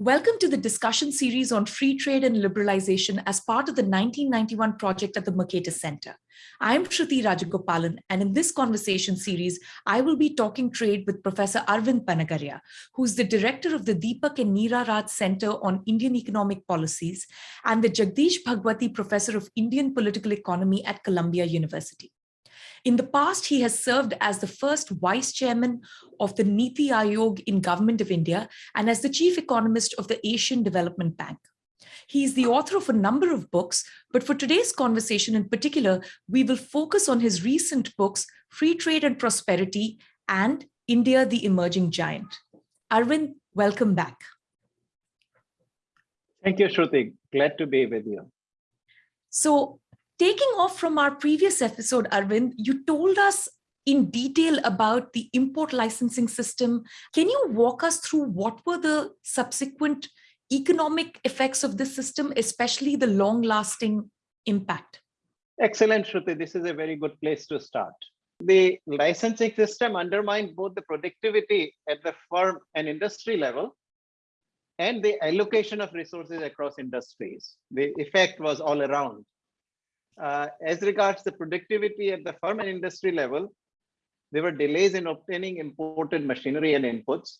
Welcome to the discussion series on free trade and liberalization as part of the 1991 project at the Mercatus Center. I'm Shruti Rajagopalan, and in this conversation series, I will be talking trade with Professor Arvind Panagariya, who's the director of the Deepak and Neera Raj Center on Indian Economic Policies and the Jagdish Bhagwati Professor of Indian Political Economy at Columbia University. In the past, he has served as the first vice chairman of the Niti Aayog in Government of India and as the chief economist of the Asian Development Bank. He is the author of a number of books, but for today's conversation in particular, we will focus on his recent books, Free Trade and Prosperity and India, the Emerging Giant. Arvind, welcome back. Thank you, Shruti. Glad to be with you. So Taking off from our previous episode, Arvind, you told us in detail about the import licensing system. Can you walk us through what were the subsequent economic effects of this system, especially the long lasting impact? Excellent, Shruti. This is a very good place to start. The licensing system undermined both the productivity at the firm and industry level and the allocation of resources across industries. The effect was all around. Uh, as regards the productivity at the firm and industry level, there were delays in obtaining imported machinery and inputs.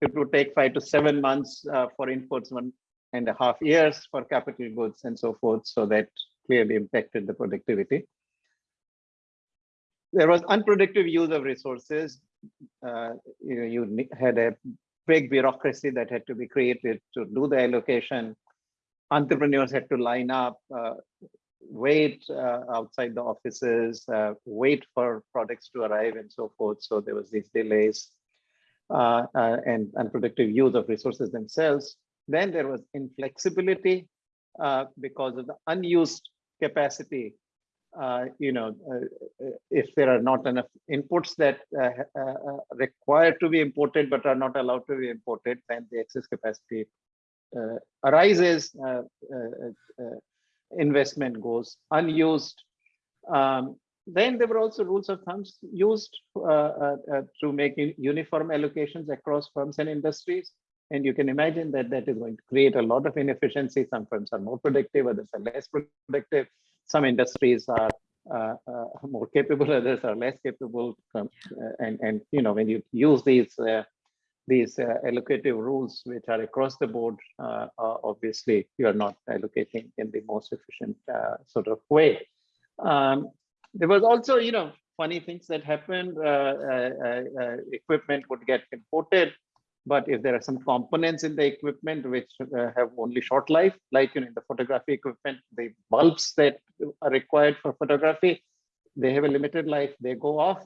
It would take five to seven months uh, for inputs, one and a half years for capital goods and so forth. So that clearly impacted the productivity. There was unproductive use of resources. Uh, you, you had a big bureaucracy that had to be created to do the allocation. Entrepreneurs had to line up. Uh, wait uh, outside the offices, uh, wait for products to arrive and so forth. So there was these delays uh, uh and unproductive use of resources themselves. Then there was inflexibility uh, because of the unused capacity. Uh, you know, if there are not enough inputs that require to be imported but are not allowed to be imported, then the excess capacity arises investment goes unused. Um, then there were also rules of thumbs used uh, uh, uh, to make uniform allocations across firms and industries. And you can imagine that that is going to create a lot of inefficiency. Some firms are more productive, others are less productive. Some industries are uh, uh, more capable, others are less capable. Um, and, and, you know, when you use these these uh, allocative rules, which are across the board, uh, uh, obviously you are not allocating in the most efficient uh, sort of way. Um, there was also, you know, funny things that happened. Uh, uh, equipment would get imported, but if there are some components in the equipment which have only short life, like you know, in the photography equipment, the bulbs that are required for photography, they have a limited life. They go off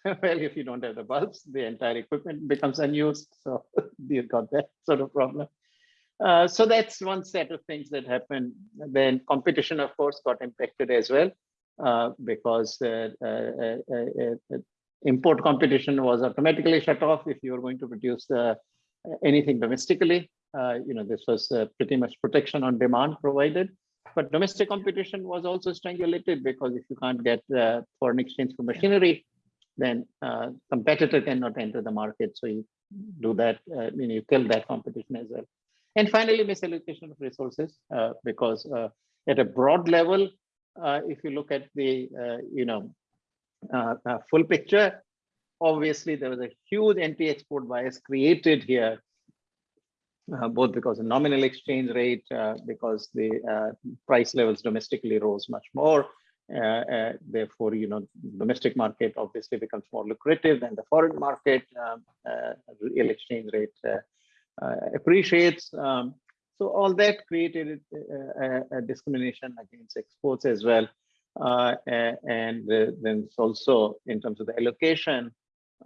well, if you don't have the bulbs, the entire equipment becomes unused. So you've got that sort of problem. Uh, so that's one set of things that happened. Then competition, of course, got impacted as well uh, because uh, uh, uh, uh import competition was automatically shut off if you were going to produce anything domestically. you know, this was pretty much protection on demand provided. But domestic competition was also strangulated because if you can't get foreign exchange for machinery, then uh, competitor cannot enter the market. So you do that, uh, you, know, you kill that competition as well. And finally, misallocation of resources, uh, because uh, at a broad level, uh, if you look at the, uh, you know, full picture, obviously there was a huge anti-export bias created here, both because of nominal exchange rate, because the price levels domestically rose much more, therefore, you know, domestic market obviously becomes more lucrative than the foreign market. Um, uh, real exchange rate appreciates. Um, so all that created a, a, discrimination against exports as well. Uh, and then it's also in terms of the allocation,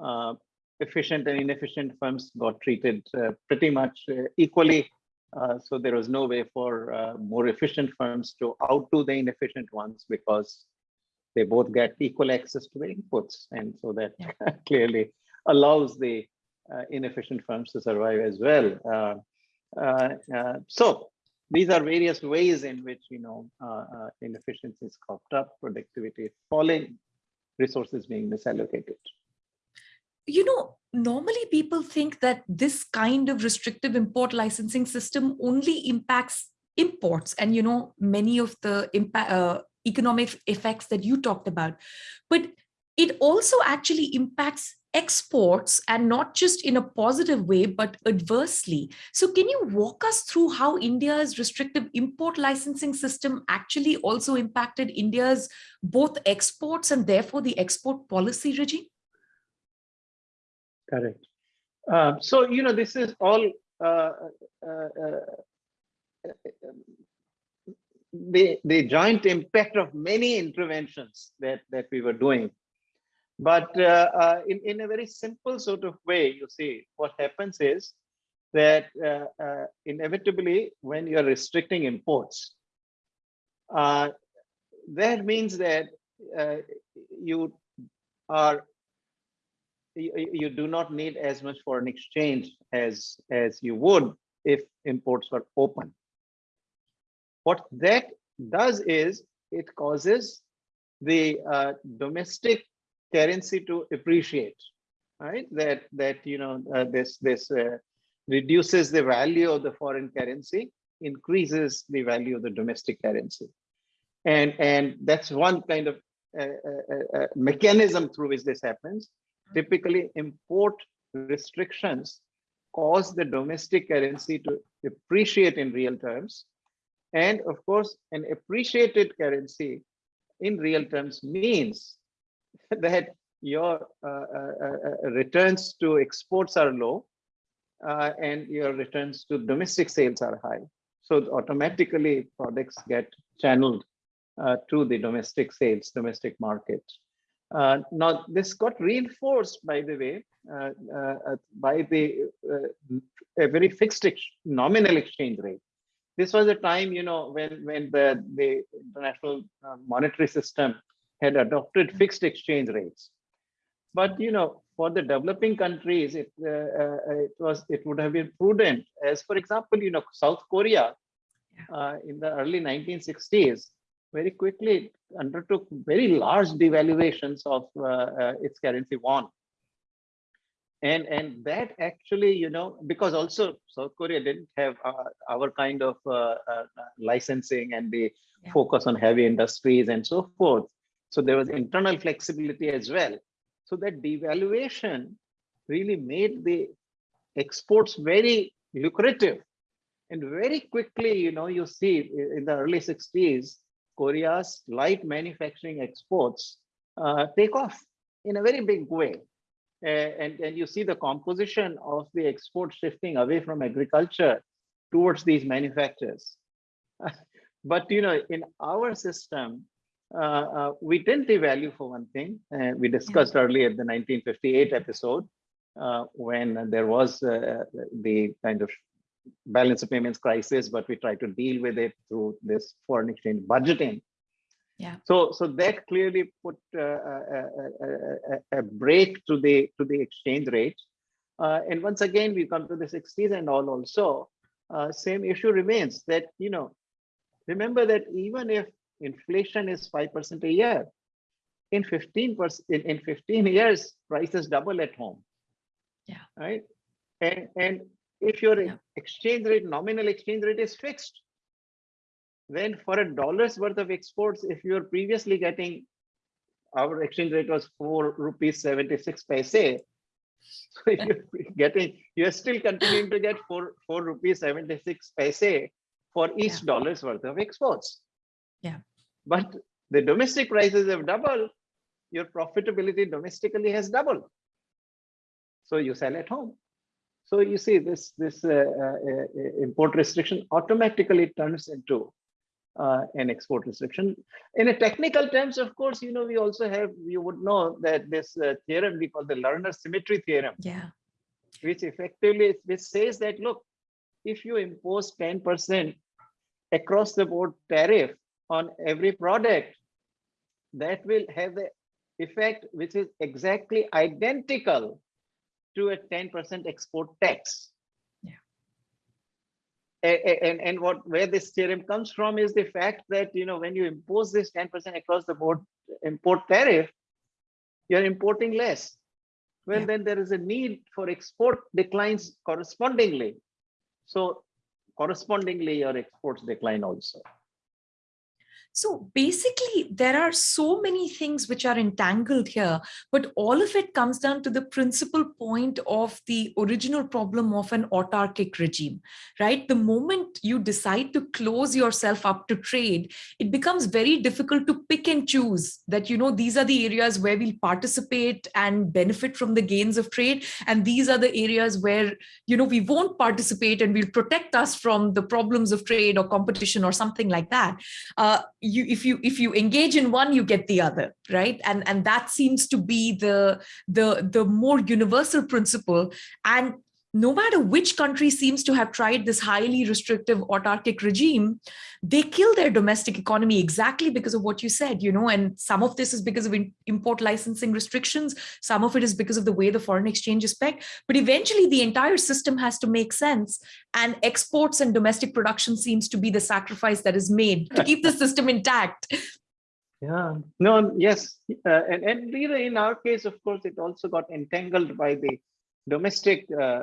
uh, efficient and inefficient firms got treated uh, pretty much equally uh, so there was no way for uh, more efficient firms to outdo the inefficient ones because they both get equal access to the inputs. And so that clearly allows the uh, inefficient firms to survive as well. Uh, uh, so these are various ways in which, you know, inefficiencies cropped up, productivity falling, resources being misallocated you know, normally people think that this kind of restrictive import licensing system only impacts imports and, you know, many of the impact, uh, economic effects that you talked about. But it also actually impacts exports and not just in a positive way, but adversely. So can you walk us through how India's restrictive import licensing system actually also impacted India's both exports and therefore the export policy regime? Correct. Um, so, you know, this is all uh, uh, uh, the, the joint impact of many interventions that, that we were doing but uh, uh, in, in a very simple sort of way, you see, what happens is that uh, uh inevitably when you're restricting imports, uh, that means that uh, you are you, you do not need as much foreign exchange as as you would if imports were open. What that does is it causes the domestic currency to appreciate, right? That that you know uh, this this uh, reduces the value of the foreign currency, increases the value of the domestic currency, and and that's one kind of uh, uh, uh, uh mechanism through which this happens. Typically, import restrictions cause the domestic currency to appreciate in real terms. And of course, an appreciated currency in real terms means that your uh, uh, uh, returns to exports are low and your returns to domestic sales are high. So automatically products get channeled to the domestic sales, domestic market. Uh, now, this got reinforced, by the way, uh, uh, by the a very fixed ex nominal exchange rate. This was a time, you know, when when the the international monetary system had adopted fixed exchange rates. But you know, for the developing countries, it uh, uh, it was it would have been prudent. As for example, you know, South Korea uh, in the early 1960s very quickly undertook very large devaluations of uh, uh, its currency won. And and that actually, you know, because also South Korea didn't have uh, our kind of licensing and the yeah. focus on heavy industries and so forth. So there was internal flexibility as well. So that devaluation really made the exports very lucrative. And very quickly, you know, you see in the early 60s, Korea's light manufacturing exports uh, take off in a very big way. Uh, and, and you see the composition of the export shifting away from agriculture towards these manufacturers. but, you know, in our system, uh, uh, we didn't devalue for one thing. Uh, we discussed yeah. earlier the 1958 episode when there was the kind of balance of payments crisis, but we try to deal with it through this foreign exchange budgeting. Yeah. So, so that clearly put uh, a, a, a, break to the to the exchange rate. Uh, and once again, we come to the 60s and all also, uh, same issue remains that, you know, remember that even if inflation is 5% a year. In 15 in, in 15 years, prices double at home. Yeah. Right. And and if your yeah. exchange rate, nominal exchange rate is fixed, then for a dollar's worth of exports, if you're previously getting our exchange rate was four rupees 76 paise. So you're getting, you're still continuing to get four, four rupees 76 paise for each yeah. dollar's worth of exports. Yeah. But the domestic prices have doubled, your profitability domestically has doubled. So you sell at home. So you see this, this uh, uh, import restriction automatically turns into uh, an export restriction. In a technical terms, of course, you know, we also have, you would know that this uh, theorem we call the Lerner symmetry theorem. Yeah. Which effectively, which says that, look, if you impose 10% across the board tariff on every product that will have the effect which is exactly identical to a 10% export tax. Yeah. And, and, what where this theorem comes from is the fact that you know when you impose this 10% across the board import tariff, you're importing less. well, Yeah. then there is a need for export declines correspondingly. So correspondingly, your exports decline also. So basically, there are so many things which are entangled here, but all of it comes down to the principal point of the original problem of an autarkic regime, right? The moment you decide to close yourself up to trade, it becomes very difficult to pick and choose that, you know, these are the areas where we'll participate and benefit from the gains of trade. And these are the areas where, you know, we won't participate and we'll protect us from the problems of trade or competition or something like that. Uh, you if you if you engage in one you get the other right? And and that seems to be the the the more universal principle. And no matter which country seems to have tried this highly restrictive autarkic regime they kill their domestic economy exactly because of what you said you know and some of this is because of import licensing restrictions. Some of it is because of the way the foreign exchange is pegged. But eventually the entire system has to make sense and exports and domestic production seems to be the sacrifice that is made to keep the system intact. Yeah, no, yes. Uh, and, and in our case, of course, it also got entangled by the domestic uh, uh,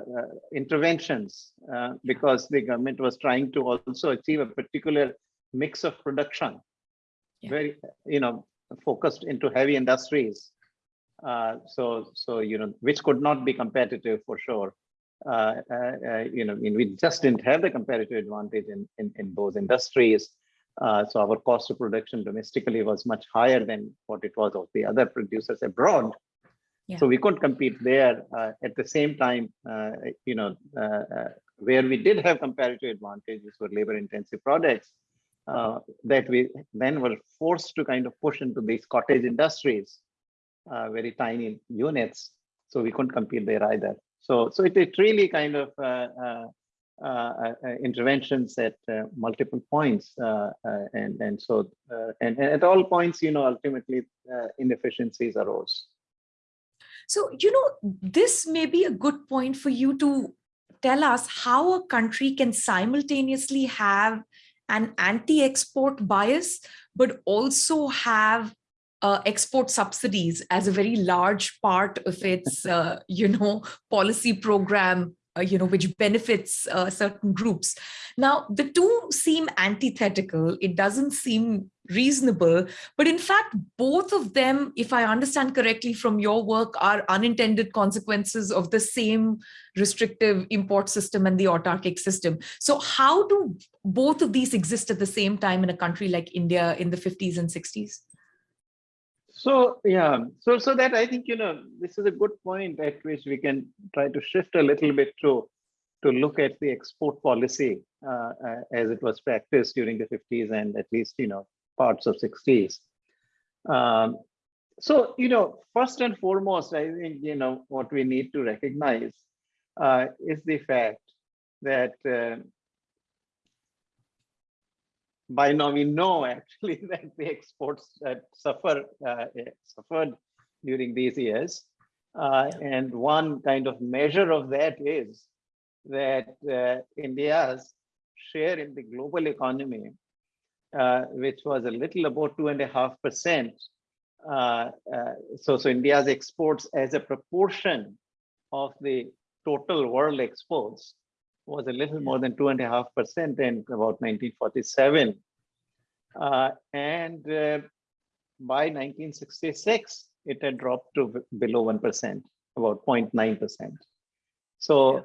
interventions uh, because the government was trying to also achieve a particular mix of production, Yeah. very, you know, focused into heavy industries. Uh, so, so, you know, which could not be competitive for sure. Uh, uh, uh, you know, I mean, we just didn't have the competitive advantage in, in, in those industries. Uh, so our cost of production domestically was much higher than what it was of the other producers abroad. So we couldn't compete there. Uh, at the same time, uh, you know, uh, uh, where we did have comparative advantages for labor-intensive products, uh, that we then were forced to kind of push into these cottage industries, very tiny units. So we couldn't compete there either. So, so it, it really kind of uh, uh, interventions at uh, multiple points, and and so and, and at all points, you know, ultimately inefficiencies arose. So, you know, this may be a good point for you to tell us how a country can simultaneously have an anti-export bias, but also have uh, export subsidies as a very large part of its, uh, you know, policy program you know, which benefits uh, certain groups. Now, the two seem antithetical. It doesn't seem reasonable, but in fact, both of them, if I understand correctly from your work, are unintended consequences of the same restrictive import system and the autarkic system. So how do both of these exist at the same time in a country like India in the 50s and 60s? So yeah, so so that I think you know this is a good point at which we can try to shift a little bit to to look at the export policy uh, uh, as it was practiced during the 50s and at least you know parts of 60s. Um, so you know first and foremost, I think you know what we need to recognize uh, is the fact that uh, by now we know actually that the exports that suffer uh, suffered during these years. Uh, and one kind of measure of that is that uh, India's share in the global economy, uh, which was a little about two and a half percent. Uh, uh, so, so India's exports as a proportion of the total world exports was a little more than two and a half percent in about 1947. Uh, and uh, by 1966, it had dropped to below 1%, about 0.9%. So yeah.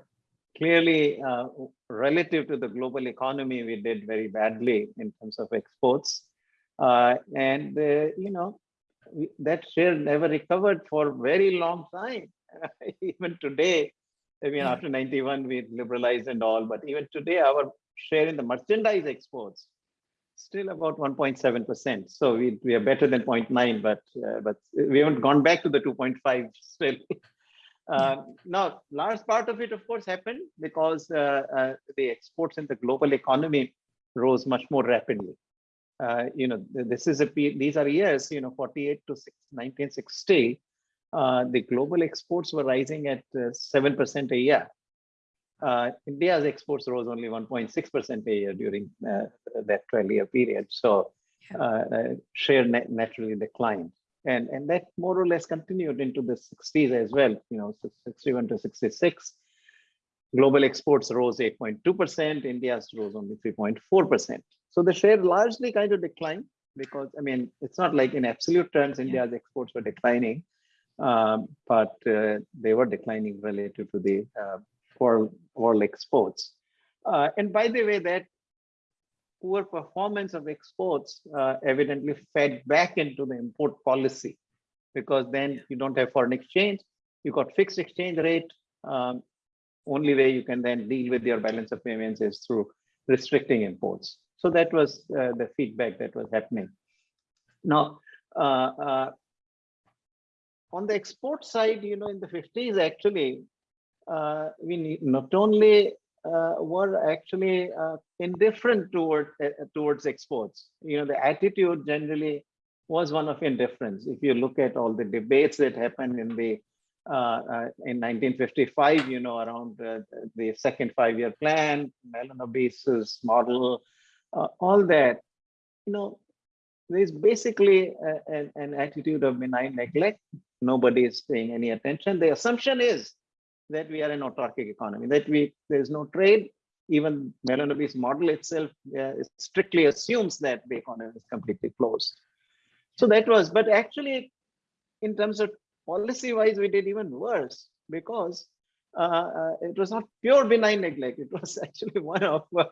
clearly, uh, relative to the global economy, we did very badly in terms of exports. Uh, and, uh, you know, we, that share never recovered for a very long time. Even today, I mean, yeah. after 91, we liberalized and all, but even today, our share in the merchandise exports still about 1.7%. So we, we are better than 0.9, but uh, but we haven't gone back to the 2.5 still. Uh, now, large part of it, of course, happened because uh, uh, the exports in the global economy rose much more rapidly. Uh, you know, this is a these are years, you know, 48 to 1960. Uh, the global exports were rising at 7% a year. Uh, India's exports rose only 1.6% a year during uh, that 12 year period. So uh, share naturally declined. and and that more or less continued into the 60s as well. You know, 61 to 66. Global exports rose 8.2%. India's rose only 3.4%. So the share largely kind of declined because I mean it's not like in absolute terms India's exports were declining, um, but uh, they were declining relative to the uh, world world exports. Uh, and by the way, that poor performance of exports uh, evidently fed back into the import policy because then you don't have foreign exchange, you got fixed exchange rate. Um, only way you can then deal with your balance of payments is through restricting imports. So that was uh, the feedback that was happening. Now, uh, uh, on the export side, you know, in the 50s, actually, uh, we not only uh, were actually uh, indifferent toward towards exports. You know, the attitude generally was one of indifference. If you look at all the debates that happened in the uh, uh, in 1955, you know, around uh, the second five-year plan, Mahalanobis's model, all that, you know, there's basically a, an attitude of benign neglect. Nobody is paying any attention. The assumption is that we are an autarkic economy, that we there's no trade. Even Mahalanobis model itself uh, strictly assumes that the economy is completely closed. So that was, but actually, in terms of policy wise, we did even worse because uh, uh, it was not pure benign neglect. It was actually one of uh,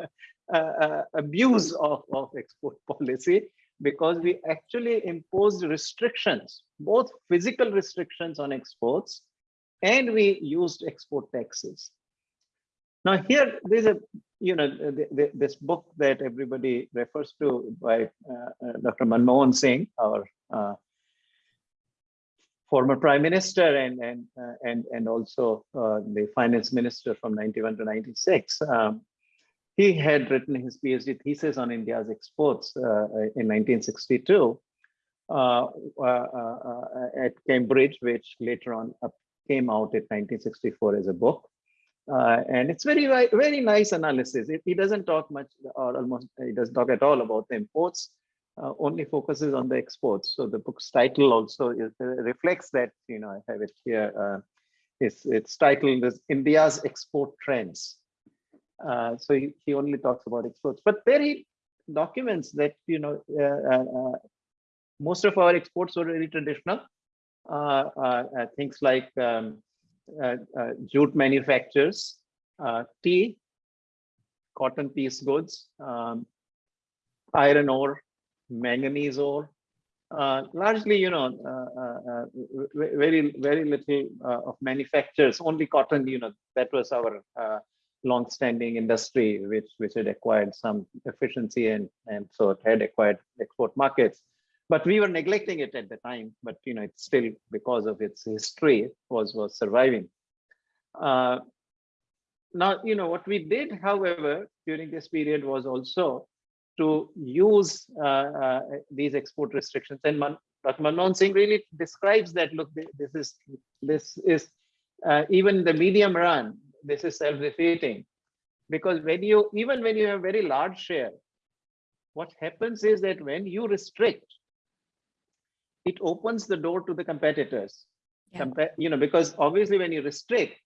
uh, uh, abuse of, of export policy because we actually imposed restrictions, both physical restrictions on exports, and we used export taxes. Now here, there's a, you know, this book that everybody refers to by uh, Dr. Manmohan Singh, our former prime minister and and uh, and and also uh, the finance minister from 91 to 96 um, he had written his phd thesis on india's exports uh, in 1962 uh, uh, uh, at cambridge which later on came out in 1964 as a book and it's very very nice analysis it, he doesn't talk much or almost he doesn't talk at all about the imports uh, only focuses on the exports. So the book's title also is, uh, reflects that, you know, I have it here. Uh, it's, it's titled as India's Export Trends. Uh, so he, he only talks about exports, but there he documents that, you know, uh, uh, most of our exports were very traditional. things like um, jute manufacturers, tea, cotton piece goods, um, iron ore, manganese ore. Uh, largely, you know, uh, uh, uh very, very little uh, of manufacturers, only cotton, you know, that was our long-standing industry, which, which had acquired some efficiency and, and so it had acquired export markets. But we were neglecting it at the time, but, you know, it's still because of its history was, was surviving. now, you know, what we did, however, during this period was also to use uh, uh, these export restrictions. And Man. Manmohan Singh really describes that, look, this is, this is uh, even in the medium run, this is self-defeating. Because when you, even when you have very large share, what happens is that when you restrict, it opens the door to the competitors. Yeah. Compa you know, because obviously when you restrict,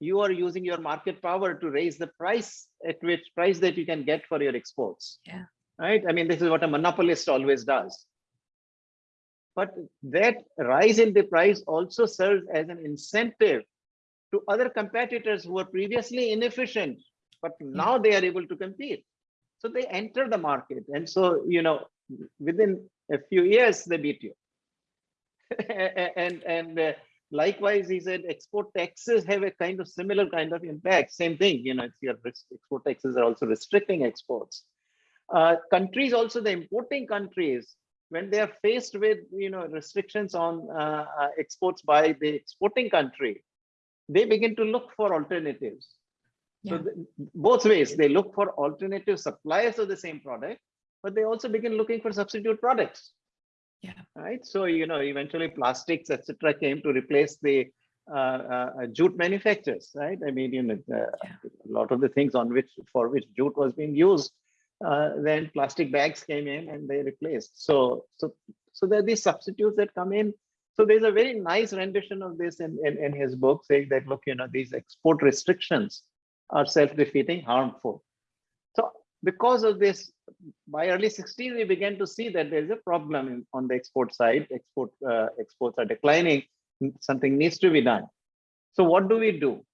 you are using your market power to raise the price at which price that you can get for your exports. Yeah. Right. I mean, this is what a monopolist always does. But that rise in the price also serves as an incentive to other competitors who were previously inefficient, but hmm. now they are able to compete. So they enter the market. And so, you know, within a few years, they beat you. And and uh, Likewise, he said export taxes have a kind of similar kind of impact. Same thing, you know, it's your export taxes are also restricting exports. Uh, countries also, the importing countries, when they are faced with, you know, restrictions on uh, uh, exports by the exporting country, they begin to look for alternatives. Yeah. So the, both ways, they look for alternative suppliers of the same product, but they also begin looking for substitute products yeah right so you know eventually plastics etc came to replace the uh, uh, jute manufacturers right i mean you know uh, yeah. a lot of the things on which for which jute was being used uh, then plastic bags came in and they replaced so so So there are these substitutes that come in. So there's a very nice rendition of this in, in, in his book saying that, look, you know, these export restrictions are self-defeating, harmful. Because of this, by early 60s, we began to see that there's a problem in, on the export side. Export uh, exports are declining. Something needs to be done. So what do we do?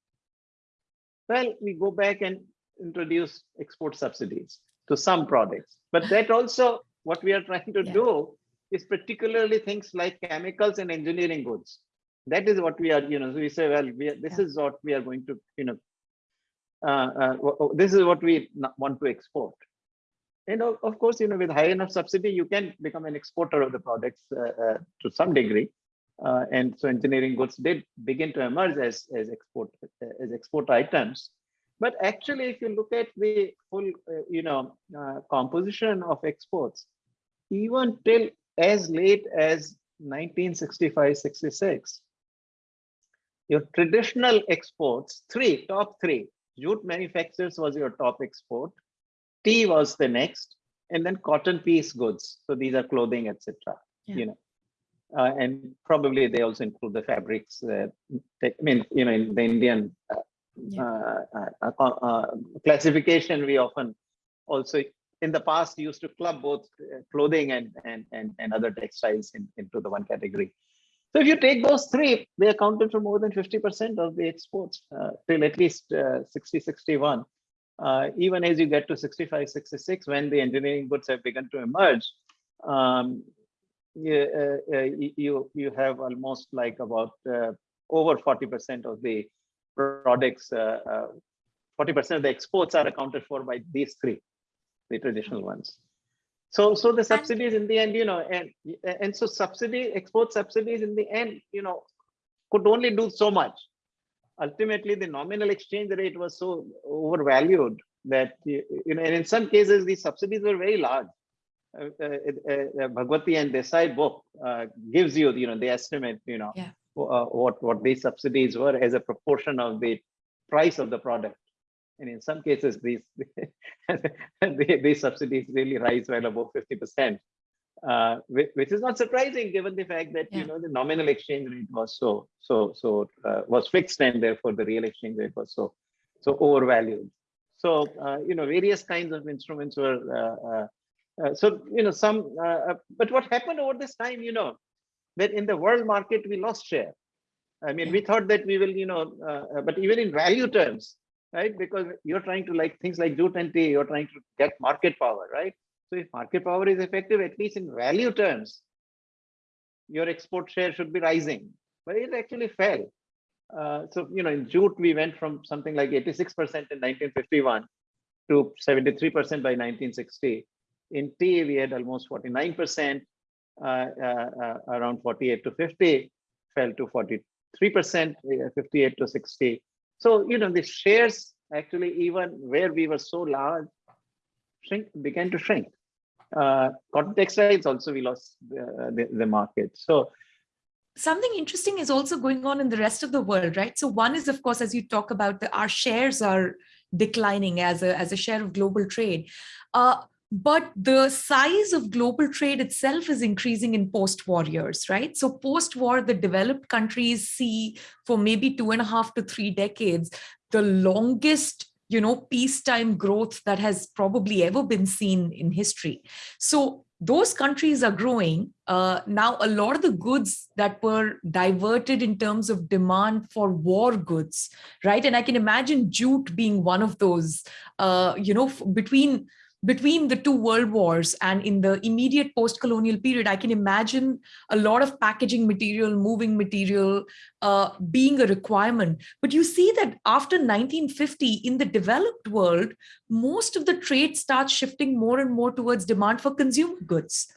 Well, we go back and introduce export subsidies to some products. But that also, what we are trying to yeah. do is particularly things like chemicals and engineering goods. That is what we are, you know, so we say, well, we are, this yeah. is what we are going to, you know, this is what we want to export. And of, course, you know, with high enough subsidy, you can become an exporter of the products uh, uh to some degree. Uh, and so engineering goods did begin to emerge as, as export as export items. But actually, if you look at the full, uh, you know, composition of exports, even till as late as 1965-66, your traditional exports, three, top three, jute manufacturers was your top export, tea was the next, and then cotton piece goods. So these are clothing, etc. Yeah. You know, uh, and probably they also include the fabrics. Uh, I mean, you know, in the Indian uh, yeah. Uh, uh, uh, classification, we often also in the past used to club both clothing and and and, and other textiles in, into the one category. So if you take those three, they accounted for more than 50% of the exports uh, till at least uh, 60, 61. Uh, even as you get to 65, 66, when the engineering goods have begun to emerge, um, you, uh, uh, you, you have almost like about uh, over 40% of the products, 40% of the exports are accounted for by these three, the traditional ones. So, so the subsidies in the end, you know, and and so subsidy export subsidies in the end, you know, could only do so much. Ultimately, the nominal exchange rate was so overvalued that you know, and in some cases, the subsidies were very large. Uh, uh, uh, Bhagwati and Desai book uh, gives you, you know, the estimate, you know, yeah. Uh, what what these subsidies were as a proportion of the price of the product and in some cases these these subsidies really rise well above 50 percent uh, which, is not surprising given the fact that yeah. you know the nominal exchange rate was so so so uh, was fixed and therefore the real exchange rate was so so overvalued. So uh, you know various kinds of instruments were uh, uh, uh, so you know some but what happened over this time you know that in the world market we lost share. I mean we thought that we will you know but even in value terms right? Because you're trying to like things like jute and tea, you're trying to get market power, right? So if market power is effective, at least in value terms, your export share should be rising, but it actually fell. Uh, so, you know, in jute, we went from something like 86% in 1951 to 73% by 1960. In tea, we had almost 49%, uh, uh, uh, around 48 to 50, fell to 43%, uh, 58 to 60. So, you know, the shares actually, even where we were so large, shrink began to shrink. Uh, cotton textiles also we lost the, the, the market. So something interesting is also going on in the rest of the world, right? So one is, of course, as you talk about, the, our shares are declining as a, as a share of global trade. Uh, but the size of global trade itself is increasing in post-war years, right? So post-war, the developed countries see for maybe two and a half to three decades, the longest you know, peacetime growth that has probably ever been seen in history. So those countries are growing. Uh, now, a lot of the goods that were diverted in terms of demand for war goods, right? And I can imagine jute being one of those, uh, you know, between between the two world wars and in the immediate post-colonial period, I can imagine a lot of packaging material, moving material uh, being a requirement. But you see that after 1950 in the developed world, most of the trade starts shifting more and more towards demand for consumer goods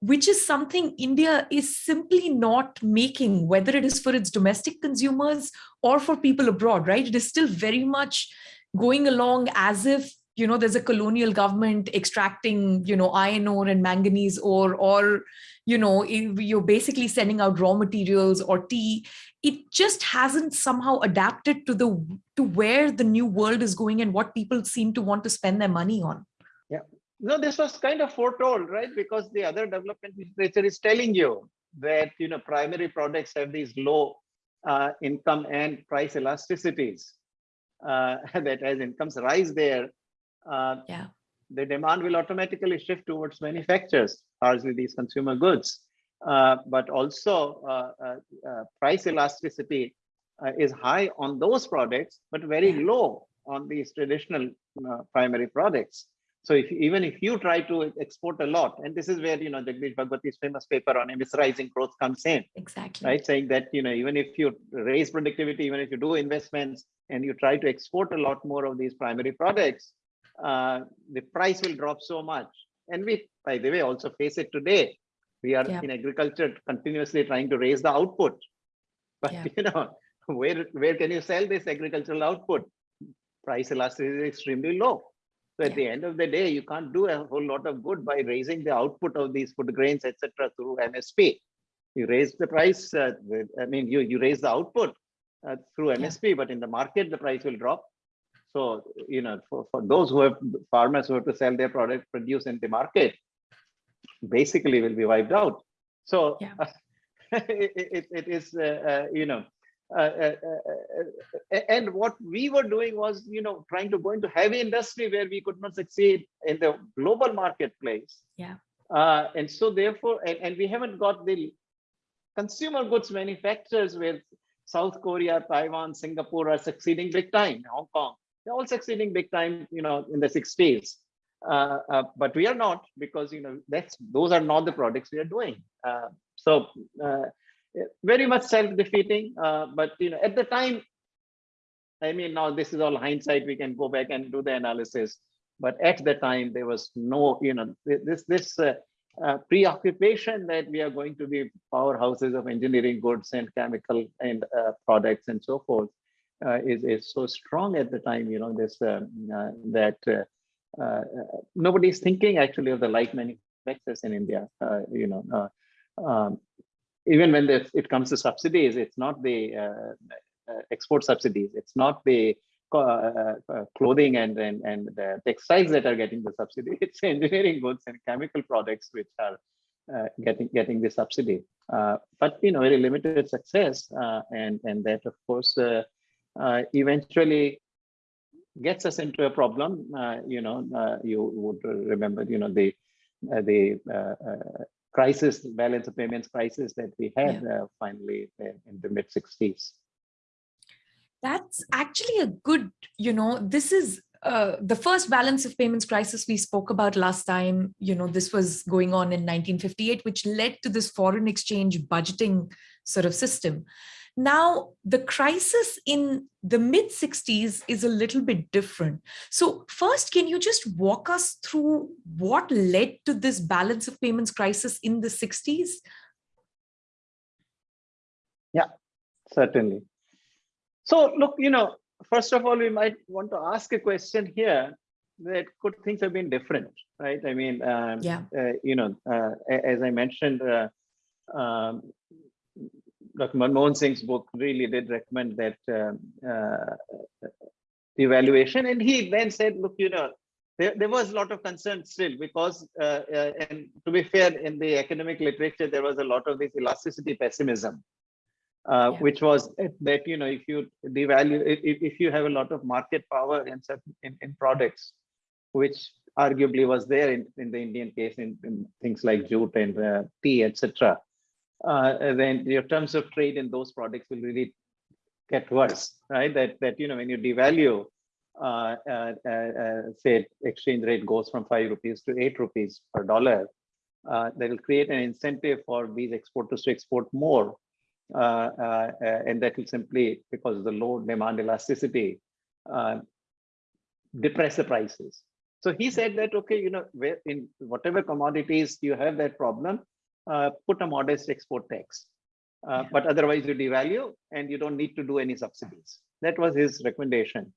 which is something India is simply not making, whether it is for its domestic consumers or for people abroad, right? It is still very much going along as if you know there's a colonial government extracting you know iron ore and manganese ore or you know you're basically sending out raw materials or tea it just hasn't somehow adapted to the to where the new world is going and what people seem to want to spend their money on yeah no, this was kind of foretold, right? Because the other development literature is telling you that you know primary products have these low uh, income and price elasticities. Uh, that as incomes rise there, uh, yeah, the demand will automatically shift towards manufacturers, largely these consumer goods. Uh, but also uh, uh, price elasticity is high on those products, but very yeah. low on these traditional primary products. So if even if you try to export a lot, and this is where you know Jagdish Bhagwati's famous paper on immiserizing growth comes in. Exactly. Right, saying that you know even if you raise productivity, even if you do investments, and you try to export a lot more of these primary products, uh, the price will drop so much. And we, by the way, also face it today. We are yeah. in agriculture continuously trying to raise the output, but yeah. you know where where can you sell this agricultural output? Price elasticity is extremely low. So at yeah. the end of the day, you can't do a whole lot of good by raising the output of these food grains, etc., through MSP. You raise the price. Uh, I mean, you you raise the output uh, through MSP, but in the market, the price will drop. So you know, for, for those who have farmers who have to sell their product produce in the market, basically will be wiped out. So yeah. uh, it, it, it is uh, uh, you know uh, uh, uh, and what we were doing was, you know, trying to go into heavy industry where we could not succeed in the global marketplace. Yeah. and so therefore, and, and we haven't got the consumer goods manufacturers where South Korea, Taiwan, Singapore are succeeding big time, Hong Kong, they're all succeeding big time, you know, in the 60s. Uh, uh, but we are not because you know that's those are not the products we are doing. Uh, so very much self-defeating. Uh, but you know, at the time, I mean, now this is all hindsight. We can go back and do the analysis. But at the time, there was no, you know, this this uh, uh, preoccupation that we are going to be powerhouses of engineering goods and chemical and uh, products and so forth uh, is is so strong at the time. You know, this uh, that nobody's thinking actually of the light manufacturers in India. you know. Um, even when it comes to subsidies, it's not the uh, uh export subsidies, it's not the uh, uh, clothing and, and, and the textiles that are getting the subsidy, it's engineering goods and chemical products which are uh, getting getting the subsidy. Uh, but you know, very limited success, and and that of course Uh, eventually gets us into a problem. Uh, you know, uh, you would remember, you know, the the crisis, balance of payments crisis that we had yeah. uh, finally in, in the mid 60s. That's actually a good, you know, this is uh, the first balance of payments crisis we spoke about last time, you know, this was going on in 1958, which led to this foreign exchange budgeting sort of system. Now, the crisis in the mid 60s is a little bit different. So first, can you just walk us through what led to this balance of payments crisis in the 60s? Yeah, certainly. So look, you know, first of all, we might want to ask a question here that could things have been different, right? I mean, um, yeah, uh, you know, uh, as I mentioned, uh, um, Dr. Manmohan Singh's book really did recommend that uh, uh, evaluation. And he then said, look, you know, there, there was a lot of concern still because, uh, uh, and to be fair, in the academic literature, there was a lot of this elasticity pessimism, uh, yeah. which was that, you know, if you devalue, if, if you have a lot of market power in, certain, in, in products, which arguably was there in, in the Indian case in, in things like jute and uh, tea, etc uh, then your terms of trade in those products will really get worse, right? That that you know when you devalue, uh, uh, uh, uh say exchange rate goes from five rupees to eight rupees per dollar, uh, that will create an incentive for these exporters to export more, and that will simply because of the low demand elasticity depress the prices. So he said that okay, you know, in whatever commodities you have that problem, uh, put a modest export tax. Uh. But otherwise you devalue and you don't need to do any subsidies. That was his recommendation.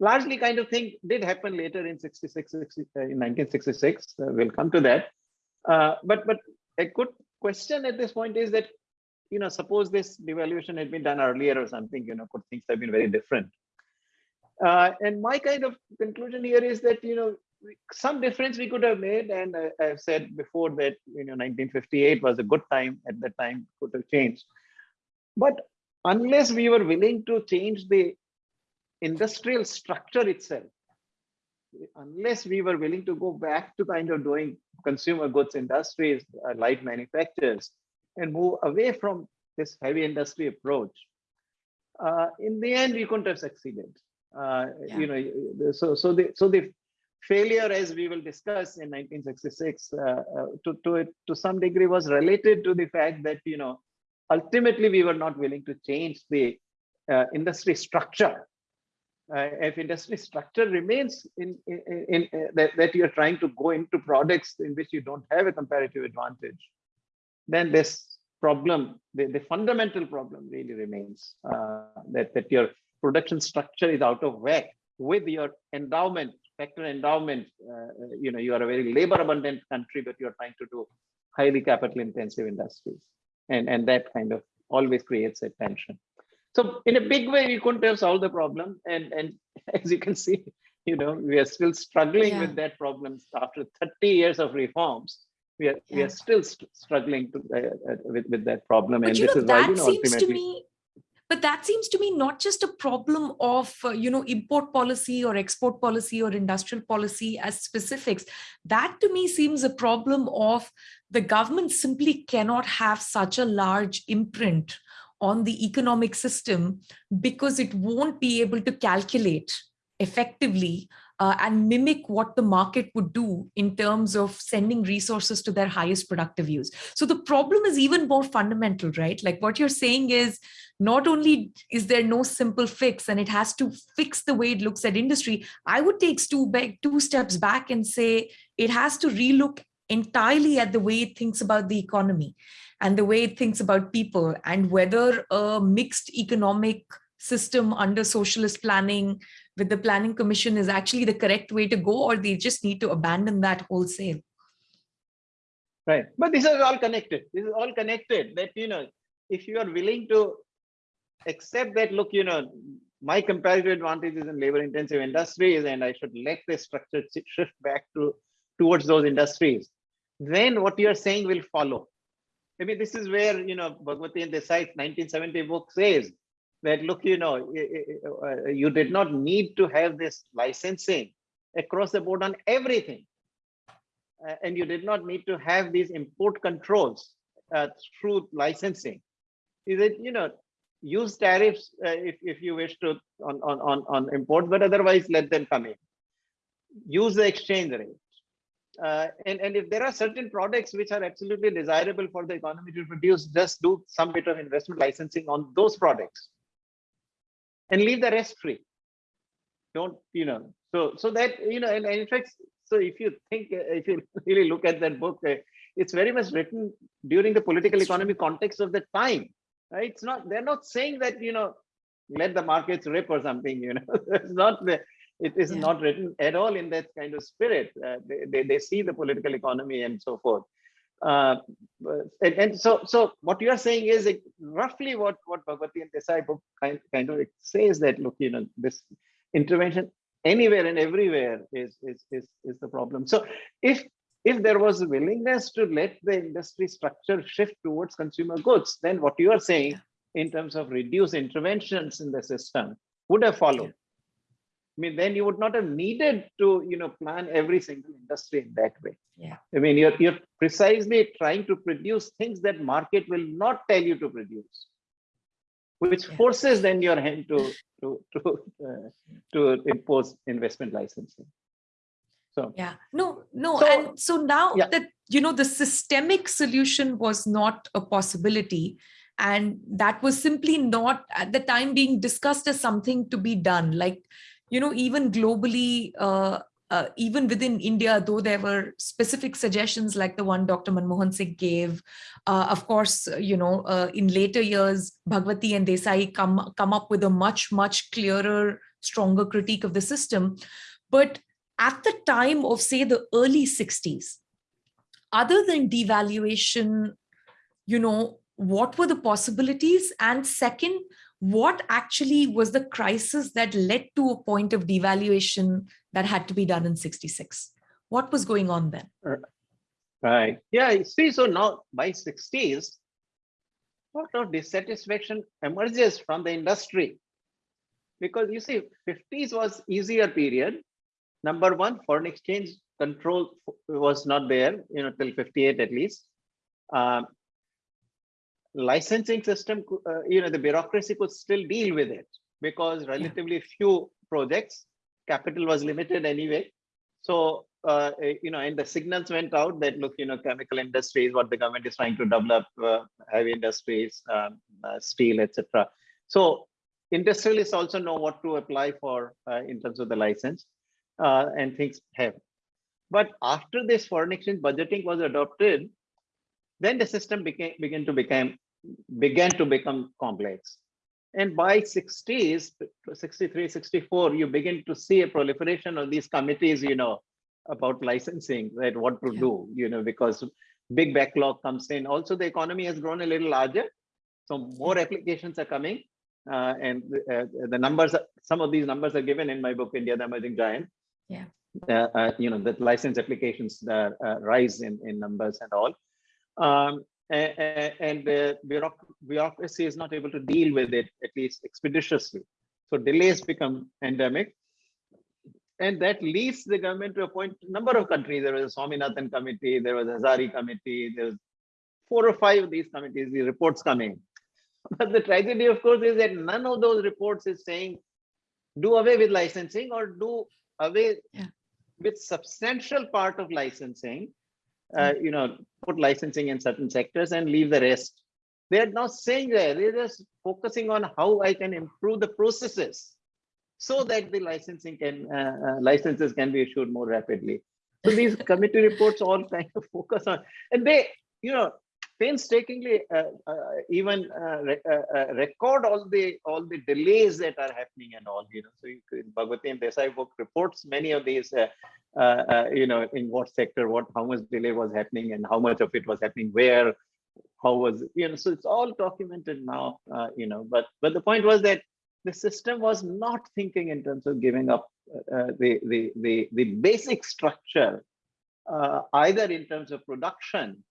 Largely kind of thing did happen later in 66, 60, uh, in 1966. Uh, we'll come to that. Uh, but but a good question at this point is that, you know, suppose this devaluation had been done earlier or something, you know, could things have been very different? And my kind of conclusion here is that, you know, some difference we could have made. And I, I've said before that, you know, 1958 was a good time at that time, could have changed. But unless we were willing to change the industrial structure itself, unless we were willing to go back to kind of doing consumer goods industries, uh, light manufacturers, and move away from this heavy industry approach, uh, in the end, we couldn't have succeeded. Uh, yeah. You know, so so the so the failure, as we will discuss in 1966, uh, uh, to to to some degree was related to the fact that you know ultimately we were not willing to change the uh, industry structure. Uh, if industry structure remains in, in, in, in uh, that, that, you're trying to go into products in which you don't have a comparative advantage, then this problem, the, the fundamental problem really remains uh, that, that your production structure is out of whack with your endowment, factor endowment. Uh, you know, you are a very labor abundant country, but you're trying to do highly capital intensive industries. And, and that kind of always creates a tension. So in a big way, we couldn't have solved the problem. And, and as you can see, you know, we are still struggling yeah. with that problem after 30 years of reforms. We are, yeah. we are still st struggling to, uh, uh, with, with that problem. But and this know, is why, you know, seems ultimately, to me but that seems to me not just a problem of uh, you know import policy or export policy or industrial policy as specifics. That to me seems a problem of the government simply cannot have such a large imprint on the economic system because it won't be able to calculate effectively uh, and mimic what the market would do in terms of sending resources to their highest productive use. So the problem is even more fundamental, right? Like what you're saying is not only is there no simple fix and it has to fix the way it looks at industry, I would take two, back, two steps back and say it has to relook entirely at the way it thinks about the economy and the way it thinks about people and whether a mixed economic system under socialist planning with the planning commission is actually the correct way to go or they just need to abandon that wholesale right. But this is all connected. This is all connected that you know if you are willing to accept that look you know my comparative advantage is in labor intensive industries and i should let the structure shift back to towards those industries then what you are saying will follow. I mean, this is where, you know, Bhagwati and Desai's 1970 book says that, look, you know, uh, you did not need to have this licensing across the board on everything. Uh, and you did not need to have these import controls uh, through licensing. Is it, you know, use tariffs uh, if, if you wish to on, on, on, on import, but otherwise let them come in. Use the exchange rate uh, and, and if there are certain products which are absolutely desirable for the economy to produce, just do some bit of investment licensing on those products and leave the rest free. Don't, you know, so, so that, you know, and, and in fact, so if you think, if you really look at that book, uh, it's very much written during the political economy context of the time, right? It's not, they're not saying that, you know, let the markets rip or something, you know, it's not the, it is yeah. not written at all in that kind of spirit. Uh, they, they, they, see the political economy and so forth. Uh, and, and, so, so what you are saying is it, roughly what what Bhagwati and Desai book kind, kind of says that look, you know, this intervention anywhere and everywhere is is is is the problem. So if if there was a willingness to let the industry structure shift towards consumer goods, then what you are saying in terms of reduce interventions in the system would have followed. I mean, then you would not have needed to, you know, plan every single industry in that way. Yeah. I mean, you're you're precisely trying to produce things that market will not tell you to produce, which yeah. forces then your hand to to to uh, to impose investment licensing. So yeah, no, no, so, and so now yeah. that you know the systemic solution was not a possibility and that was simply not at the time being discussed as something to be done like you know, even globally, uh, uh, even within India, though there were specific suggestions like the one Dr. Manmohan Singh gave, uh, of course, you know, uh, in later years, Bhagwati and Desai come, come up with a much, much clearer, stronger critique of the system. But at the time of, say, the early 60s, other than devaluation, you know, what were the possibilities? And second, what actually was the crisis that led to a point of devaluation that had to be done in 66. What was going on then? Right. Yeah, see, so now by 60s, a lot of dissatisfaction emerges from the industry. Because you see, 50s was easier period. Number one, foreign exchange control was not there, you know, till 58 at least. Um, licensing system, uh, you know, the bureaucracy could still deal with it because relatively yeah. few projects, capital was limited anyway. So, uh, eh, you know, and the signals went out that look, you know, chemical industries, what the government is trying to develop, uh, heavy industries, um, uh, steel, etc. So industrialists also know what to apply for uh, in terms of the license uh, and things have. But after this foreign exchange budgeting was adopted, then the system became began to become began to become complex. And by 60s, 63, 64, you begin to see a proliferation of these committees, you know, about licensing, right? What to yeah. do, you know, because big backlog comes in. Also, the economy has grown a little larger. So more applications are coming. Uh, and uh, the numbers, some of these numbers are given in my book, India, the Emerging Giant. Yeah. Uh, uh you know, that license applications uh, rise in, in numbers and all. Um, and the bureaucracy is not able to deal with it at least expeditiously. So delays become endemic. And that leads the government to appoint a number of countries. There was a Swaminathan committee, there was a Hazari committee, there's four or five of these committees, these reports coming. But the tragedy, of course, is that none of those reports is saying do away with licensing or do away yeah. with substantial part of licensing uh, you know, put licensing in certain sectors and leave the rest. They're not saying that, they're just focusing on how I can improve the processes so that the licensing can, uh, uh, licenses can be issued more rapidly. So these committee reports all kind of focus on, and they, you know, painstakingly uh, uh, even uh, re record all the all the delays that are happening and all you know. So you, Bhagwati and Desai book reports many of these uh, uh, you know, in what sector, what, how much delay was happening and how much of it was happening where, how was, you know, so it's all documented now, uh, you know, but, but the point was that the system was not thinking in terms of giving up uh, the, the, the, the basic structure, uh, either in terms of production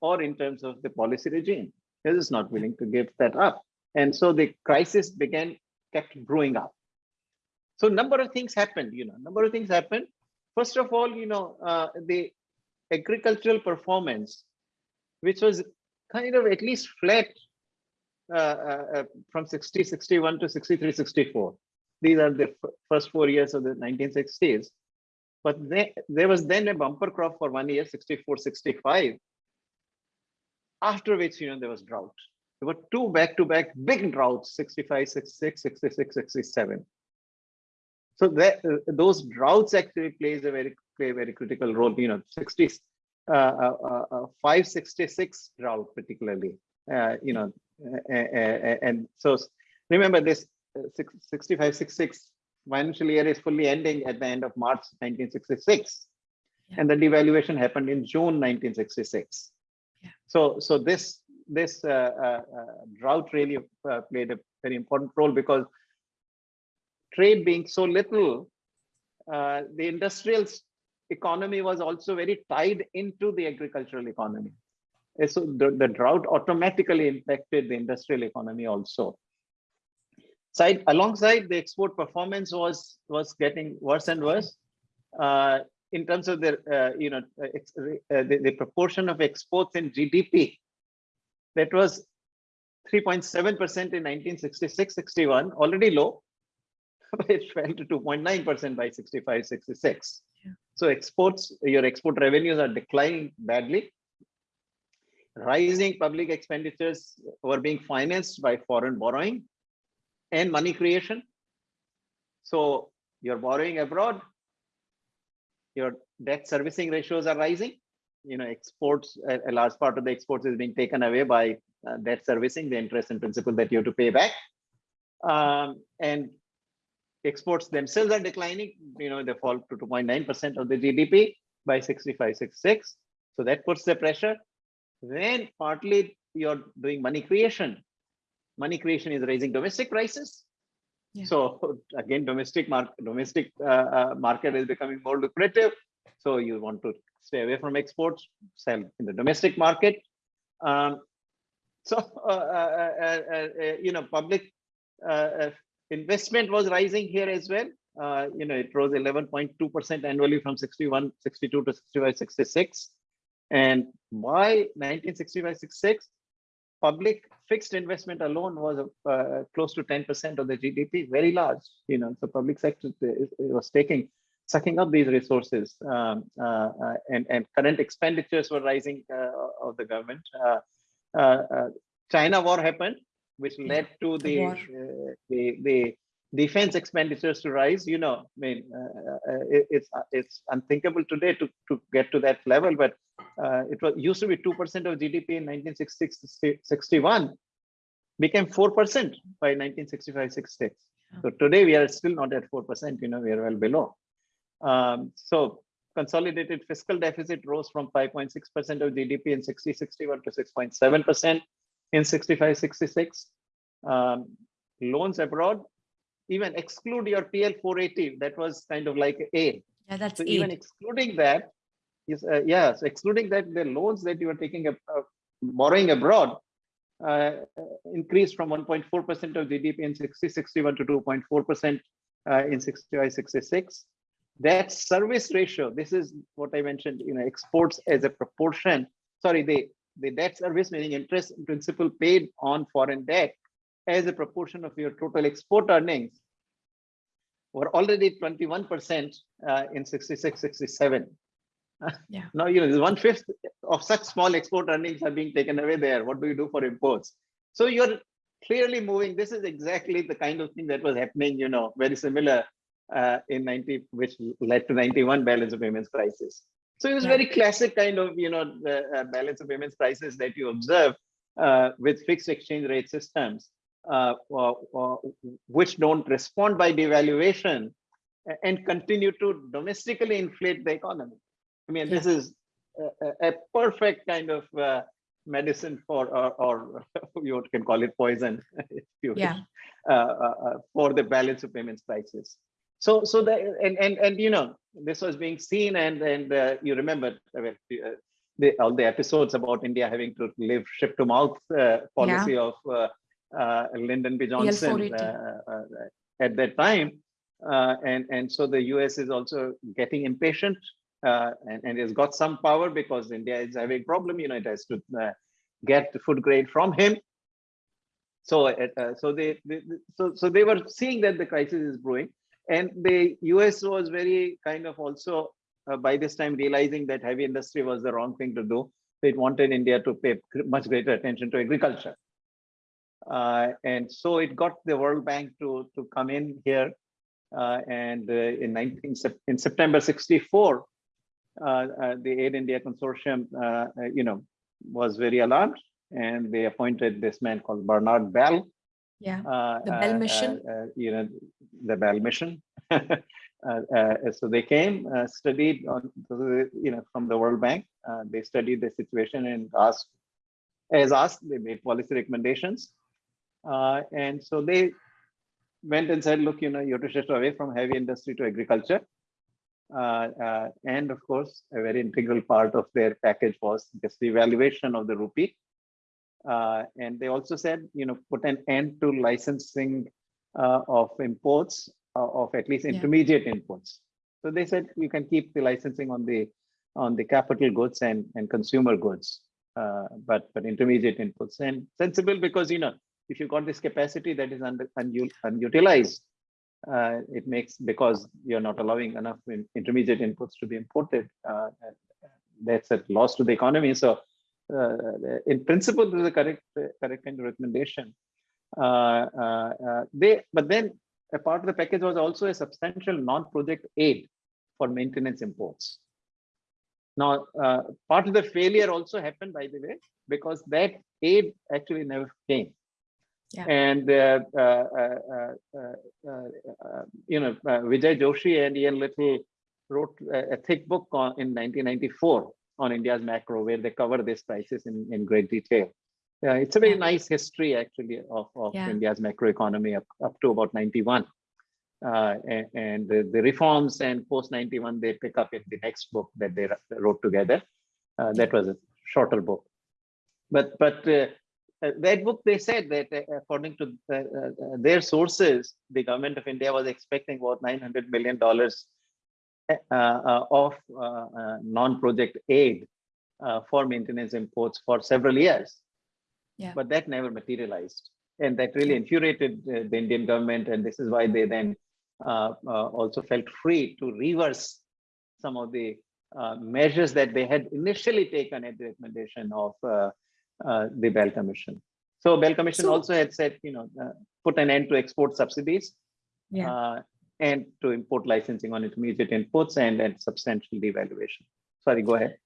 or in terms of the policy regime. It is not willing to give that up. And so the crisis began, kept growing up. So number of things happened, you know, number of things happened. First of all, you know, uh, the agricultural performance, which was kind of at least flat uh, uh, uh from 60, 61 to 63, 64. These are the first four years of the 1960s. But they, there was then a bumper crop for one year, 64, 65. After which, you know, there was drought. There were two back-to-back -back big droughts, 65, 66, 66, 67. So that, uh, those droughts actually plays a very play a very critical role. You know, 60, uh, uh, uh 566 drought particularly. Uh, you know, and so remember this 65, 66 financial year is fully ending at the end of March 1966, yeah. and the devaluation happened in June 1966. So so this this uh, drought really played a very important role because trade being so little, uh, the industrial economy was also very tied into the agricultural economy. So the, the drought automatically impacted the industrial economy also. Side alongside the export performance was was getting worse and worse. Uh, in terms of the uh, you know uh, uh the, the proportion of exports in GDP, that was 3.7% in 1966-61, already low, it fell to 2.9% by 65, 66. Yeah. So exports, your export revenues are declining badly. Rising public expenditures were being financed by foreign borrowing and money creation. So you're borrowing abroad, your debt servicing ratios are rising. You know, exports, a, a large part of the exports is being taken away by uh, debt servicing, the interest and principal that you have to pay back. Um, and exports themselves are declining, you know, they fall to 2.9% of the GDP by 65, 66. So that puts the pressure. Then partly you're doing money creation. Money creation is raising domestic prices. Yeah. So again, domestic market, domestic uh, uh, market is becoming more lucrative. So you want to stay away from exports, sell in the domestic market. Um, so uh, uh, you know, public investment was rising here as well. Uh, you know, it rose 11.2% annually from 61, 62 to 65, 66. And by 1965, 66, public fixed investment alone was uh, close to 10% of the GDP, very large, you know, so public sector was taking, sucking up these resources um, uh, uh, and, and current expenditures were rising uh, of the government. Uh, uh, uh, China war happened, which led to the the, uh, the, the defense expenditures to rise, you know, I mean, uh, uh, it- it's, uh, it's unthinkable today to, to get to that level, but uh, it was used to be 2% of GDP in 1966, 61, became 4% by 1965, 66. So today we are still not at 4%, you know, we are well below. Um, so consolidated fiscal deficit rose from 5.6% of GDP in 60, 61 to 6.7% in 65, 66. Um, loans abroad, even exclude your PL 480, that was kind of like A. Yeah, that's So even excluding that, yes, uh, yeah, so excluding that, the loans that you are taking, ab- uh, borrowing abroad uh, increased from 1.4% of GDP in 60, 61 to 2.4% uh, in 65, 66. That service ratio, this is what I mentioned, you know, exports as a proportion, sorry, the, the debt service meaning interest and principal paid on foreign debt as a proportion of your total export earnings were already 21% uh, in 66, 67. Yeah. Now, you know, one fifth of such small export earnings are being taken away there. What do you do for imports? So you're clearly moving. This is exactly the kind of thing that was happening, you know, very similar uh, in 90, which led to 91 balance of payments crisis. So it was Yeah. very classic kind of, you know, the uh, balance of payments crisis that you observe uh, with fixed exchange rate systems, uh, uh, uh, which don't respond by devaluation and continue to domestically inflate the economy. I mean, this is a, a- perfect kind of uh, medicine for, or, or you can call it poison, if you Yeah. uh, uh, uh, for the balance of payments crisis. So, so the and and and you know, this was being seen, and and uh, you remember the all the episodes about India having to live ship to mouth uh, policy of uh, Lyndon B. Johnson uh, uh, at that time, uh, and and so the US is also getting impatient uh, and, and it's got some power because India is having problem. You know, it has to uh, get the food grade from him. So, uh, so they, they, so so they were seeing that the crisis is brewing, and the US was very kind of also uh, by this time realizing that heavy industry was the wrong thing to do. It wanted India to pay much greater attention to agriculture. Uh, and so it got the World Bank to, to come in here. Uh, and uh, in 19, in September 64, uh, uh, the Aid India Consortium, you know, was very alarmed and they appointed this man called Bernard Bell. Yeah. uh, The Bell Mission. You know, the Bell Mission. Uh, uh, So they came, uh, studied on, you know, from the World Bank. uh, They studied the situation and asked, as asked, they made policy recommendations. Uh, And so they went and said, look, you know, you have to shift away from heavy industry to agriculture. Uh, uh, and of course, a very integral part of their package was this devaluation of the rupee. Uh, and they also said, you know, put an end to licensing uh, of imports uh, of at least Yeah. intermediate inputs. So they said you can keep the licensing on the on the capital goods and and consumer goods, uh, but but intermediate inputs and sensible because you know if you've got this capacity that is under unu- unutilized, uh, it makes because you're not allowing enough in- intermediate inputs to be imported. Uh, that's a loss to the economy. So, uh, in principle, this is a correct correct kind of recommendation. Uh, uh, uh, they, but then a part of the package was also a substantial non-project aid for maintenance imports. Now, part of the failure also happened, by the way, because that aid actually never came. Yeah. And, uh, uh, uh, uh, uh, uh, you know, uh, Vijay Joshi and Ian Little wrote a, a thick book on, in 1994 on India's macro, where they cover this crisis in, in great detail. Yeah, it's a very nice history actually of, of Yeah. India's macroeconomy up, up to about 91. Uh, and, and the, the reforms and post 91 they pick up in the next book that they wrote together. Uh, that was a shorter book. But but uh, that book they said that uh, according to uh, their sources, the government of India was expecting about 900 million dollars uh, uh, of uh, uh, non-project aid uh, for maintenance imports for several years. Yeah. But that never materialized. And that really infuriated the Indian government. And this is why they then uh, uh, also felt free to reverse some of the uh, measures that they had initially taken at the recommendation of the Bell Commission. So Bell Commission So- also had said, you know, uh, put an end to export subsidies Yeah. uh, and to import licensing on intermediate inputs and, and substantial devaluation. Sorry, go ahead.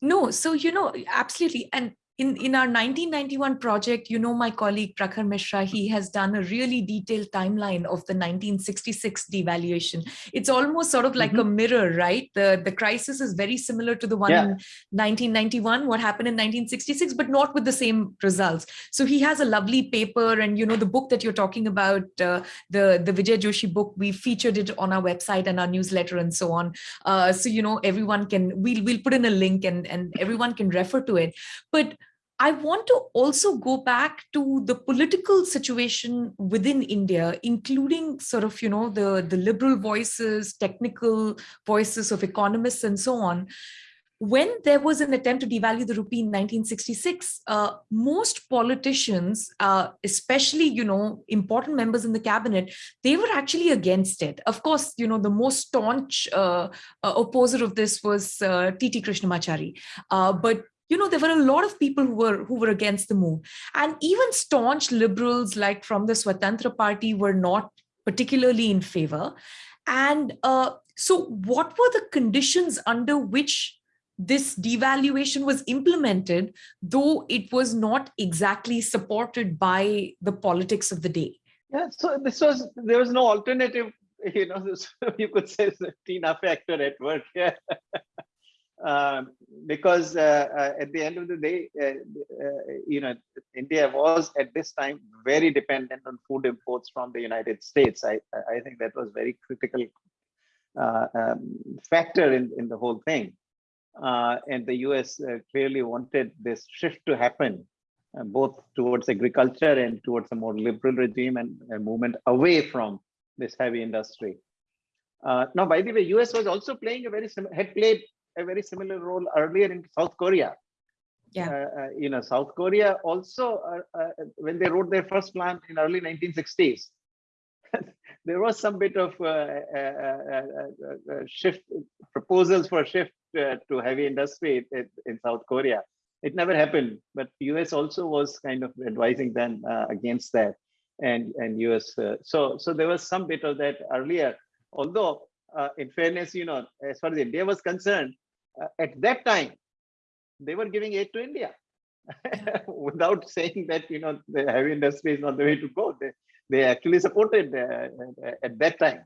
No, so you know, absolutely. And in, in our 1991 project, you know, my colleague Prakhar Mishra, he has done a really detailed timeline of the 1966 devaluation. It's almost sort of like a mirror, right? The, the crisis is very similar to the one Yeah. in 1991, what happened in 1966, but not with the same results. So he has a lovely paper and, you know, the book that you're talking about, uh, the, the Vijay Joshi book, we featured it on our website and our newsletter and so on. Uh, so, you know, everyone can, we'll, we'll put in a link and, and everyone can refer to it. But I want to also go back to the political situation within India, including sort of, you know, the, the liberal voices, technical voices of economists and so on. When there was an attempt to devalue the rupee in 1966, uh, most politicians, uh, especially, you know, important members in the cabinet, they were actually against it. Of course, you know, the most staunch uh, uh, opposer of this was uh, T.T. Krishnamachari. Uh, but you know there were a lot of people who were who were against the move. And even staunch liberals like from the swatantra party were not particularly in favor. And uh, so what were the conditions under which this devaluation was implemented though it was not exactly supported by the politics of the day? Yeah, so this was, there was no alternative, you know, this, you could say Tina factor at work here. Um, because uh, uh, at the end of the day, uh, uh, you know, India was at this time very dependent on food imports from the United States. I, I think that was very critical uh, um, factor in, in the whole thing. Uh, and the US uh, clearly wanted this shift to happen, uh, both towards agriculture and towards a more liberal regime and a movement away from this heavy industry. Uh, now, by the way, US was also playing a very had played a very similar role earlier in South Korea. Yeah. Uh, uh, you know, South Korea also, uh, uh, when they wrote their first plan in early 1960s, there was some bit of uh, uh, uh, uh, uh, shift proposals for shift uh, to heavy industry in, in South Korea. It never happened, but US also was kind of advising them uh, against that, and and US. Uh, so so there was some bit of that earlier. Although, uh, in fairness, you know, as far as India was concerned, uh, at that time, they were giving aid to India without saying that you know the heavy industry is not the way to go. They they actually supported uh, at that time.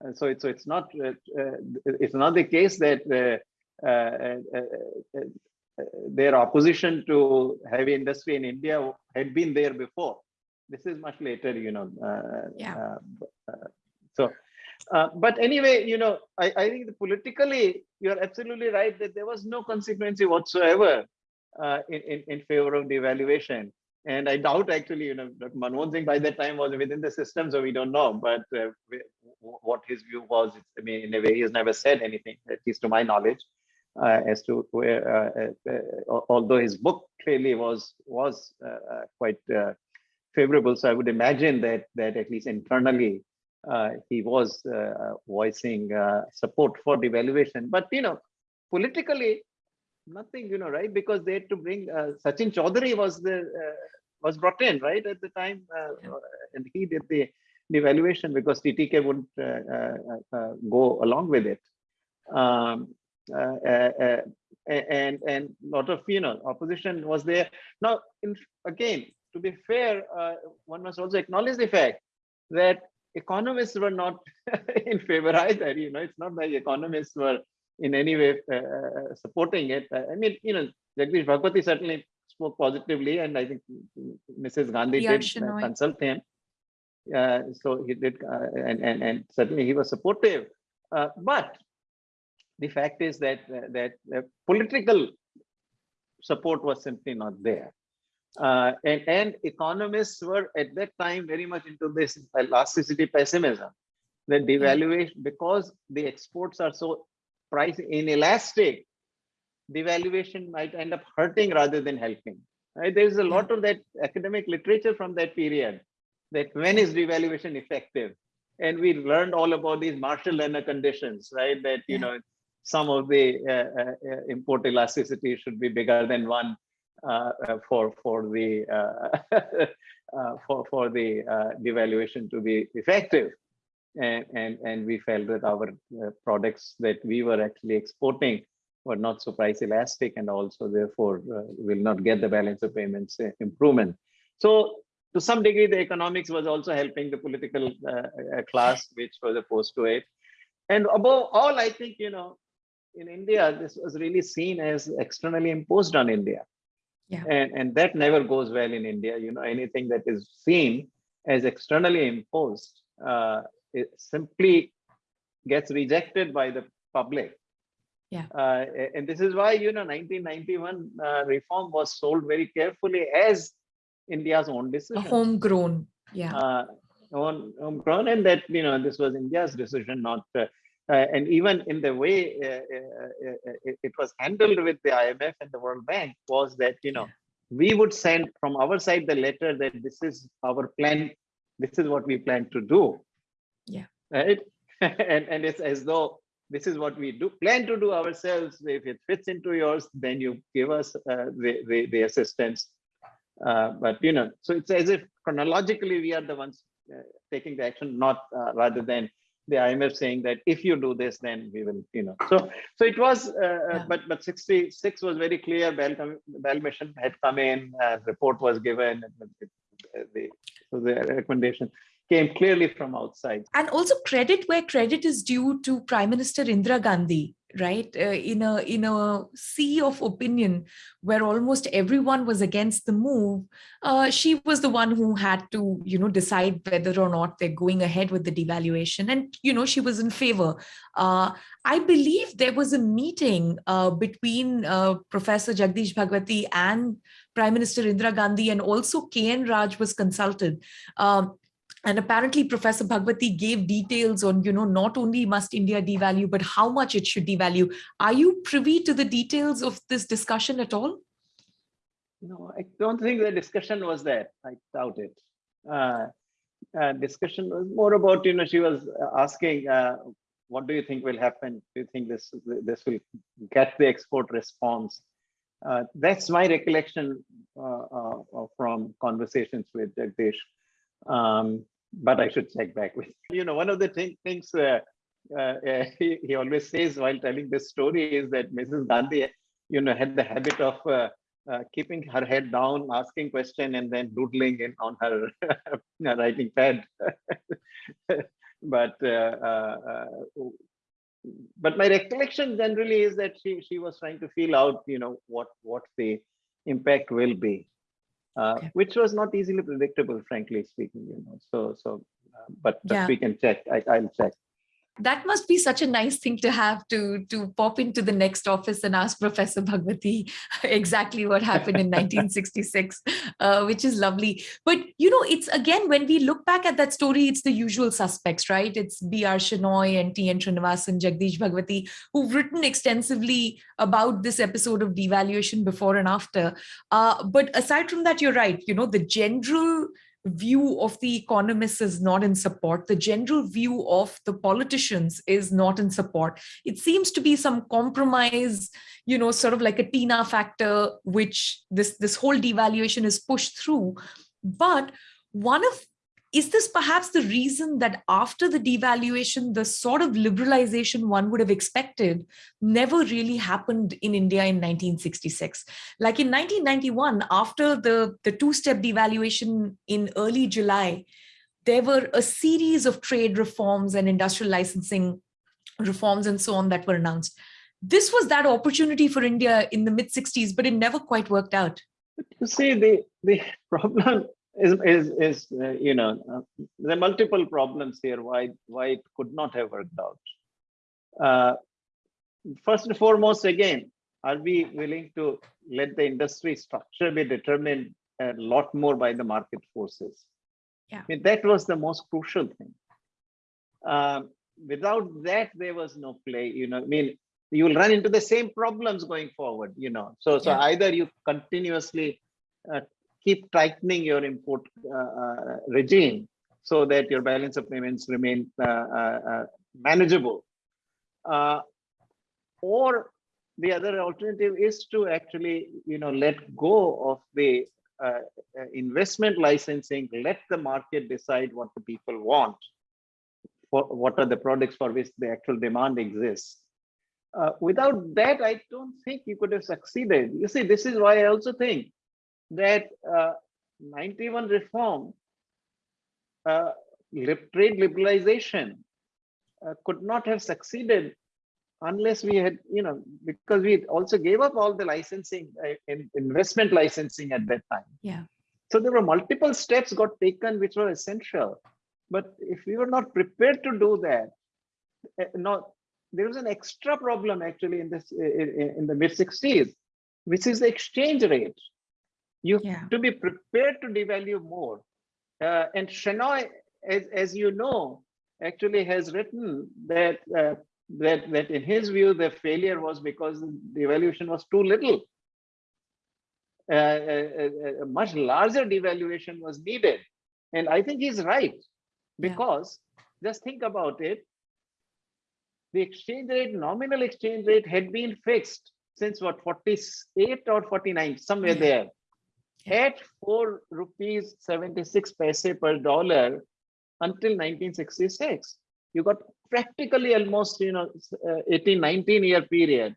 And so it's so it's not uh, uh, it's not the case that uh, uh, uh, uh, their opposition to heavy industry in India had been there before. This is much later, you know. Uh, Yeah. uh, uh, so, uh, but anyway, you know, I, I think politically, you're absolutely right that there was no consequence whatsoever uh, in, in, in favor of devaluation. And I doubt actually, you know, Dr. Manmohan Singh by that time was within the system, so we don't know. But uh, what his view was, I mean, in a way, he has never said anything, at least to my knowledge, uh, as to where, uh, uh, uh, although his book clearly was was quite favorable. So I would imagine that that at least internally, he was uh, uh, voicing uh, support for devaluation. But you know, politically, nothing, you know, right? Because they had to bring uh, Sachin Chaudhary was the uh, was brought in, right, at the time, uh, and he did the devaluation because TTK wouldn't uh, uh, uh, go along with it. Um, uh, uh, uh, and and lot of you know opposition was there. Now, in, again, to be fair, uh, one must also acknowledge the fact that economists were not in favor either. You know, it's not like economists were in any way uh, supporting it. I mean, you know, Jagdish Bhagwati certainly spoke positively, and I think Mrs. Gandhi did uh, consult him. Uh, so he did, uh, and, and and certainly he was supportive. Uh, but the fact is that uh, that uh, political support was simply not there. Uh, and, and economists were at that time very much into this elasticity pessimism that devaluation because the exports are so price inelastic devaluation might end up hurting rather than helping right? There's a lot of that academic literature from that period that when is devaluation effective? And we learned all about these Marshall-Lerner conditions right? That you Yeah. know some of the uh, uh, uh, import elasticity should be bigger than one for for the uh, uh, for for the uh, devaluation to be effective. And and and we felt that our uh, products that we were actually exporting were not so price elastic and also therefore uh, will not get the balance of payments uh, improvement. So to some degree the economics was also helping the political uh, uh, class which was opposed to it. And above all i think you know in india this was really seen as externally imposed on india Yeah. and and that never goes well in india you know anything that is seen as externally imposed uh, it simply gets rejected by the public. Yeah. Uh, and this is why, you know, 1991 uh, reform was sold very carefully as India's own decision. A homegrown, yeah. Uh, own, homegrown, and that, you know, this was India's decision, not. Uh, uh, and even in the way uh, uh, uh, it, it was handled with the IMF and the World Bank was that, you know, we would send from our side the letter that this is our plan, this is what we plan to do. Yeah. Right. and, and it's as though this is what we do plan to do ourselves. If it fits into yours, then you give us uh, the, the, the assistance. Uh, but, you know, so it's as if chronologically we are the ones uh, taking the action, not uh, rather than the IMF saying that if you do this, then we will, you know. So, so it was, uh, uh, Yeah. but but 66 was very clear. Bell, Bell mission had come in, uh, report was given, the, the, so the recommendation came clearly from outside. and also credit where credit is due to prime minister indira gandhi right? Uh, in a in a sea of opinion where almost everyone was against the move uh, she was the one who had to you know decide whether or not they're going ahead with the devaluation. And you know she was in favor. Uh, i believe there was a meeting uh, between uh, professor jagdish bhagwati and prime minister indira gandhi and also kn raj was consulted. Um, and apparently professor bhagwati gave details on you know not only must india devalue but how much it should devalue are you privy to the details of this discussion at all No, I don't think the discussion was there. I doubt it. Uh, uh, discussion was more about, you know, she was asking, uh, what do you think will happen? Do you think this this will get the export response? Uh, that's my recollection uh, uh, from conversations with Jagdish. Um, but I should check back with, you know, one of the thing, things uh, uh, uh, he, he always says while telling this story is that Mrs. Gandhi, you know, had the habit of uh, uh, keeping her head down, asking question, and then doodling in on her writing pad. but uh, but my recollection generally is that she she was trying to feel out, you know, what what the impact will be, uh, Okay. which was not easily predictable, frankly speaking. You know, so so, uh, but, but Yeah. we can check. I, I'll check. That must be such a nice thing to have to to pop into the next office and ask professor bhagwati exactly what happened in 1966 uh, which is lovely. But you know it's again when we look back at that story it's the usual suspects right? It's br shenoy and tn srinivasan jagdish bhagwati who've written extensively about this episode of devaluation before and after. Uh, but aside from that you're right. You know the general view of the economists is not in support. The general view of the politicians is not in support. It seems to be some compromise, you know, sort of like a Tina factor, which this, this whole devaluation is pushed through. But one of is this perhaps the reason that after the devaluation, the sort of liberalization one would have expected never really happened in India in 1966? Like in 1991, after the, the two-step devaluation in early July, there were a series of trade reforms and industrial licensing reforms and so on that were announced. This was that opportunity for India in the mid 60s, but it never quite worked out. But you see, the the problem is is is uh, you know uh, there are multiple problems here. Why why it could not have worked out. Uh, first and foremost, again, are we willing to let the industry structure be determined a lot more by the market forces? Yeah. I mean, that was the most crucial thing. Um, without that, there was no play. You know, I mean, you will run into the same problems going forward. You know, so so Yeah. either you continuously uh, keep tightening your import uh, uh, regime so that your balance of payments remain uh, manageable, or the other alternative is to actually, you know, let go of the uh, investment licensing, let the market decide what the people want, for what are the products for which the actual demand exists. Uh, without that, I don't think you could have succeeded. You see, this is why I also think that uh, 91 reform, uh, trade liberalization uh, could not have succeeded unless we had, you know, because we also gave up all the licensing, uh, investment licensing at that time. Yeah. So there were multiple steps got taken which were essential. But if we were not prepared to do that, uh, not there was an extra problem actually in this in, in the mid 60s, which is the exchange rate. You Yeah. have to be prepared to devalue more. Uh, and Shenoy, as, as you know, actually has written that uh, that that in his view the failure was because the devaluation was too little. Uh, a, a- a much larger devaluation was needed, and I think he's right Yeah. because just think about it. The exchange rate, nominal exchange rate, had been fixed since what 48 or 49, somewhere Yeah. there, At four rupees 76 paise per dollar until 1966 you got practically almost you know uh, 18 19 year period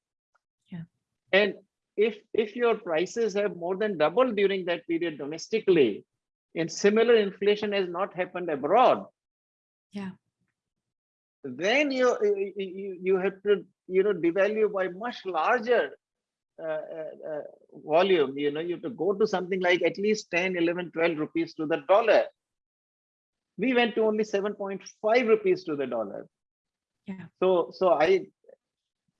Yeah. and if if your prices have more than doubled during that period domestically and similar inflation has not happened abroad Yeah. then you you, you have to you know devalue by much larger Uh, uh, uh, volume you know you have to go to something like at least 10 11 12 rupees to the dollar. We went to only 7.5 rupees to the dollar. Yeah. so so i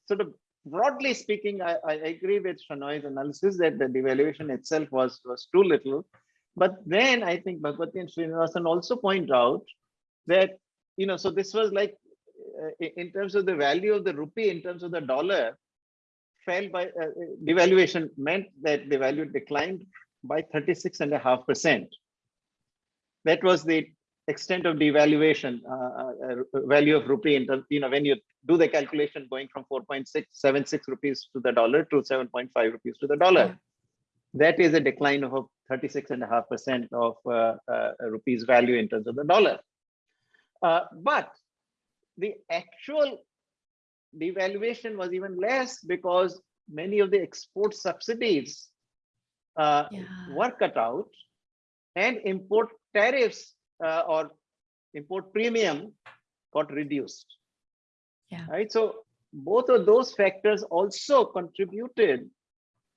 sort of broadly speaking i, I agree with shenoy's analysis that the devaluation itself was was too little. But then i think bhagwati and srinivasan also point out that you know so this was like uh, in terms of the value of the rupee in terms of the dollar fell by uh, uh, devaluation meant that the value declined by 36 and a half percent. That was the extent of devaluation uh, uh, uh, value of rupee in you know when you do the calculation going from 4.676 rupees to the dollar to 7.5 rupees to the dollar. That is a decline of 36 and a half percent of uh, rupees value in terms of the dollar. But the actual devaluation was even less because many of the export subsidies uh, Yeah. were cut out and import tariffs uh, or import premium got reduced. Yeah. Right. So both of those factors also contributed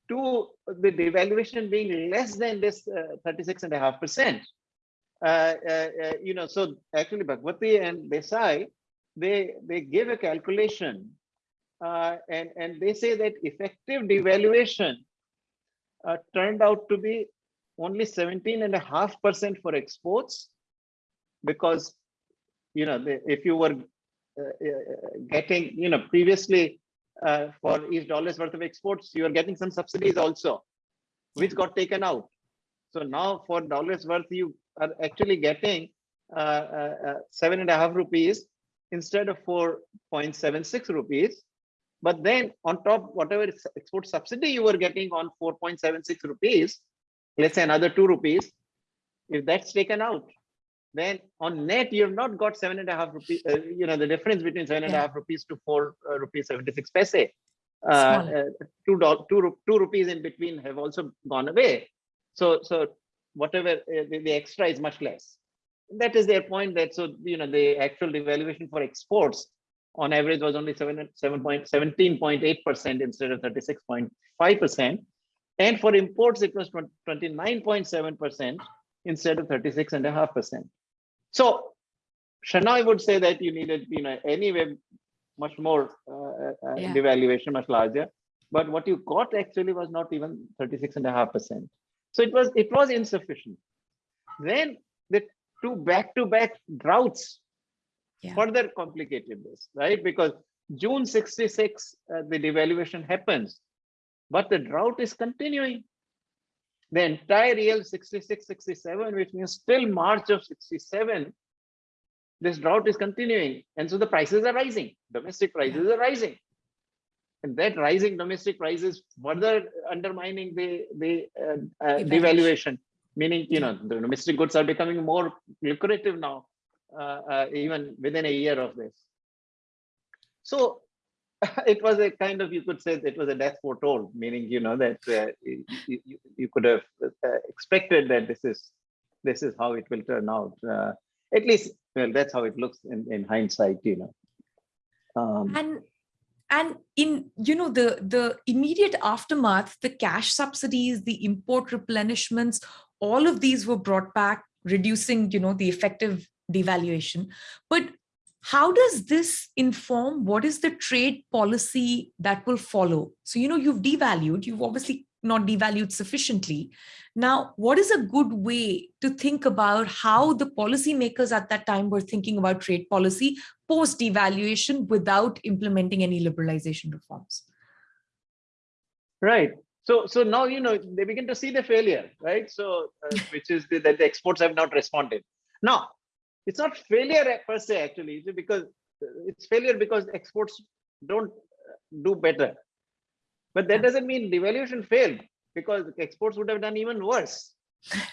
to the devaluation being less than this uh, 36 and a half percent. Uh, uh, uh, you know, so actually Bhagwati and Desai, they they give a calculation uh, and and they say that effective devaluation uh, turned out to be only 17 and a half percent for exports because you know if you were uh, uh, getting you know previously uh, for each dollar's worth of exports you are getting some subsidies also which got taken out. So now for dollars worth you are actually getting uh, seven and a half rupees instead of 4.76 rupees but then on top whatever export subsidy you were getting on 4.76 rupees let's say another two rupees if that's taken out then on net you have not got seven and a half rupees uh, you know the difference between seven and a half rupees to four uh, rupees 76 paise. Uh, uh, two, doll- two, two rupees in between have also gone away. So so whatever uh, the, the extra is much less that is their point that so you know the actual devaluation for exports on average was only 7 7.17.8 percent instead of 36.5 percent And for imports, it was 29.7% instead of 36.5%. So Shenoy would say that you needed, you know, anyway, much more uh, uh, Yeah. devaluation, much larger. But what you got actually was not even 36.5%. So it was it was insufficient. Then the two back-to-back droughts Yeah. further complicated this, right? Because June 66, uh, the devaluation happens, but the drought is continuing. The entire year 66, 67, which means till March of 67, this drought is continuing. And so the prices are rising, domestic prices are rising. And that rising domestic prices further undermining the, the uh, uh, Devaluation. Meaning, you know, the domestic goods are becoming more lucrative now, uh, uh, even within a year of this. So it was a kind of, you could say it was a death foretold, meaning, you know, that uh, you, you, you could have uh, expected that this is this is how it will turn out. Uh, at least, well, that's how it looks in, in hindsight, you know. Um, and and in you know the the immediate aftermath the cash subsidies the import replenishments all of these were brought back reducing you know the effective devaluation. But how does this inform what is the trade policy that will follow? So you know you've devalued you've obviously not devalued sufficiently. Now what is a good way to think about how the policymakers at that time were thinking about trade policy post devaluation without implementing any liberalization reforms? Right. So, so now you know they begin to see the failure, right? So, uh, which is the, that the exports have not responded. Now, it's not failure per se actually, because it's failure because exports don't uh, do better. But that doesn't mean devaluation failed because exports would have done even worse. Uh,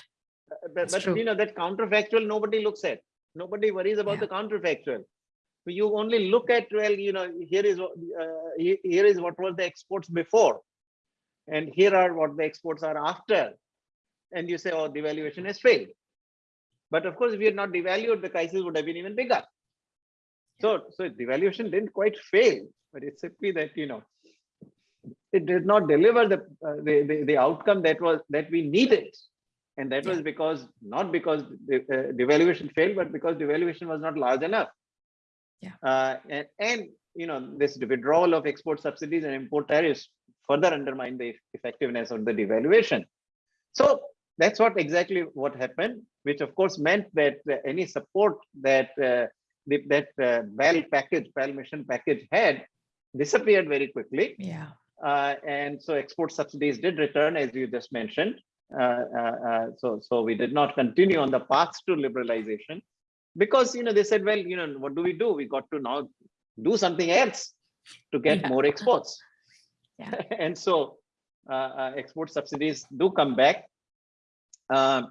But, but you know that counterfactual nobody looks at. Nobody worries about Yeah. the counterfactual. So you only look at well, you know, here is uh, here is what was the exports before, and here are what the exports are after, and you say, oh, devaluation has failed. But of course, if we had not devalued, the crisis would have been even bigger. So, so devaluation didn't quite fail, but it's simply that you know it did not deliver the uh, the, the the outcome that was that we needed, and that was because not because the uh, devaluation failed, but because devaluation was not large enough. Yeah. Uh, and and you know this withdrawal of export subsidies and import tariffs further undermine the effectiveness of the devaluation. So that's what exactly what happened, which of course meant that uh, any support that uh, the, that uh, package, Bell mission package had disappeared very quickly. yeah Uh, and so export subsidies did return, as you just mentioned. Uh, uh, uh, so, so we did not continue on the path to liberalization because, you know, they said, well, you know, what do we do? We got to now do something else to get Yeah. more exports. Yeah. and so uh, uh, export subsidies do come back. Uh,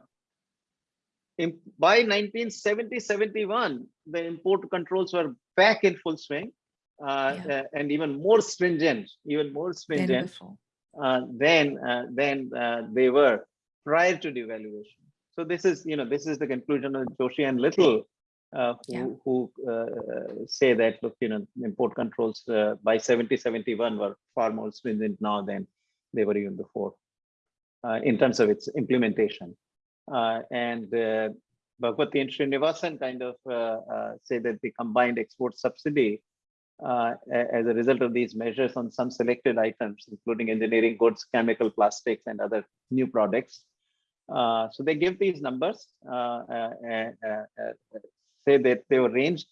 in, by 1970, 71, the import controls were back in full swing uh, Yeah. uh, and even more stringent, even more stringent uh, than uh, than uh, they were prior to devaluation. So this is, you know, this is the conclusion of Joshi and Little, uh, who, Yeah. who uh, say that, look, you know, import controls uh, by 70, 71 were far more stringent now than they were even before uh, in terms of its implementation. Uh, and uh, Bhagwati and Srinivasan kind of uh, uh, say that the combined export subsidy uh, as a result of these measures on some selected items, including engineering goods, chemical, plastics, and other new products. Uh, so they give these numbers, uh, uh, uh, uh, uh, say that they were ranged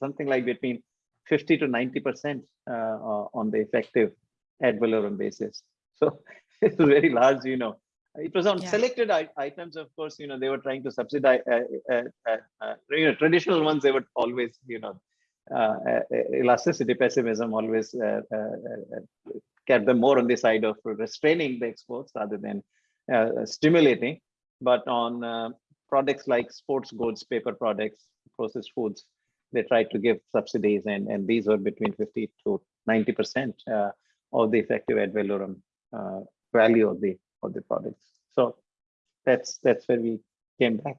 something like between 50 to 90 percent uh, uh, on the effective ad valorem basis. So it's very large, you know. It was on Yeah. selected items, of course, you know, they were trying to subsidize, uh, uh, uh, uh, you know, traditional ones, they would always, you know, elasticity pessimism always uh, uh, uh, kept them more on the side of restraining the exports rather than uh, stimulating. But on products like sports goods, paper products, processed foods, they tried to give subsidies, and and these were between 50 to 90 percent uh, of the effective ad valorem uh, value of the of the products. So that's that's where we came back.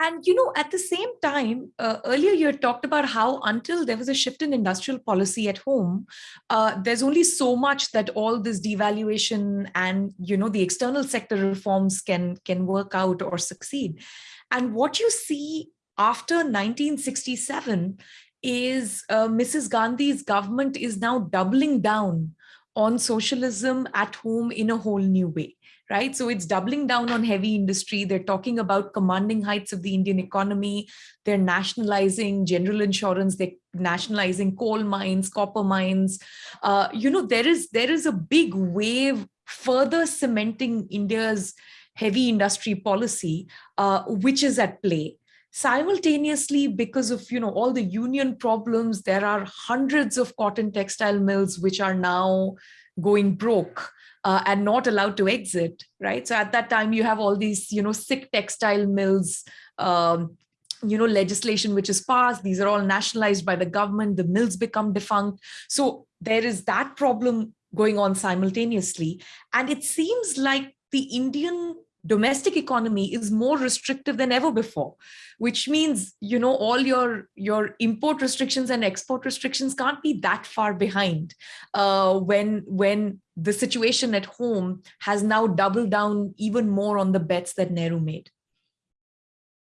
And, you know, at the same time, uh, earlier you had talked about how until there was a shift in industrial policy at home, uh, there's only so much that all this devaluation and, you know, the external sector reforms can, can work out or succeed. And what you see after 1967 is uh, Mrs. Gandhi's government is now doubling down on socialism at home in a whole new way right? So it's doubling down on heavy industry. They're talking about commanding heights of the Indian economy. They're nationalizing general insurance. They're nationalizing coal mines, copper mines. Uh, you know, there is there is a big wave further cementing India's heavy industry policy, uh, which is at play simultaneously because of you know all the union problems there are hundreds of cotton textile mills which are now going broke uh, and not allowed to exit, right? So at that time, you have all these, you know, sick textile mills, um, you know, legislation which is passed. These are all nationalized by the government. The mills become defunct. So there is that problem going on simultaneously. And it seems like the Indian domestic economy is more restrictive than ever before, which means, you know, all your, your import restrictions and export restrictions can't be that far behind uh, when, when the situation at home has now doubled down even more on the bets that Nehru made.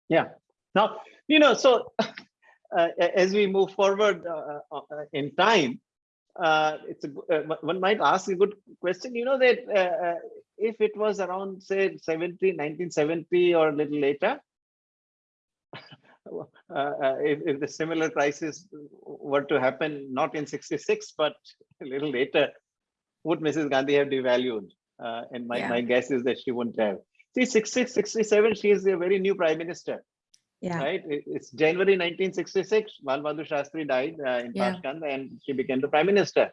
Yeah. Now, you know, so uh, as we move forward uh, uh, in time, uh, it's a, uh, one might ask a good question. You know that uh, if it was around say 70 1970 or a little later uh, uh, if, if the similar crisis were to happen not in 66 but a little later would mrs gandhi have devalued? Uh, and my, yeah. my guess is that she wouldn't have. See 66 67 she is a very new prime minister. Yeah. Right? It's january 1966 Lal Bahadur shastri died uh, in yeah. And she became the prime minister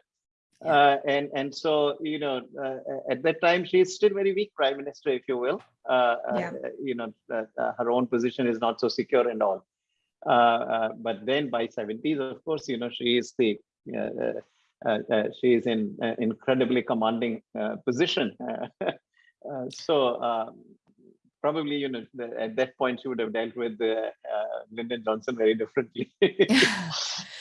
uh, and and so you know uh, at that time she's still very weak prime minister if you will. Uh, uh yeah. you know uh, her own position is not so secure and all. But then by 70s of course you know she is the she is in incredibly commanding position. So um, probably you know the, at that point she would have dealt with uh, uh, Lyndon Johnson very differently. Uh,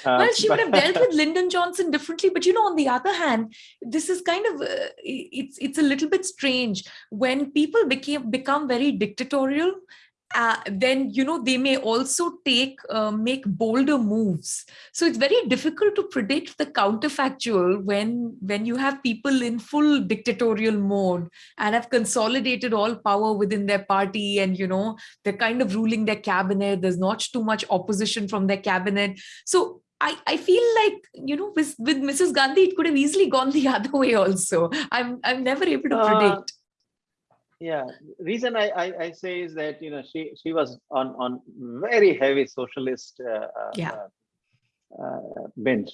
well, she would have dealt with Lyndon Johnson differently, but you know, on the other hand, this is kind of uh, it's it's a little bit strange when people became become very dictatorial uh, then you know they may also take uh, make bolder moves so it's very difficult to predict the counterfactual when when you have people in full dictatorial mode and have consolidated all power within their party and you know they're kind of ruling their cabinet there's not too much opposition from their cabinet so I, I feel like, you know, with, with Mrs. Gandhi, it could have easily gone the other way also. I'm, I'm never able to uh, predict yeah reason I, I, I say is that you know she she was on on very heavy socialist uh, uh yeah uh, uh, bench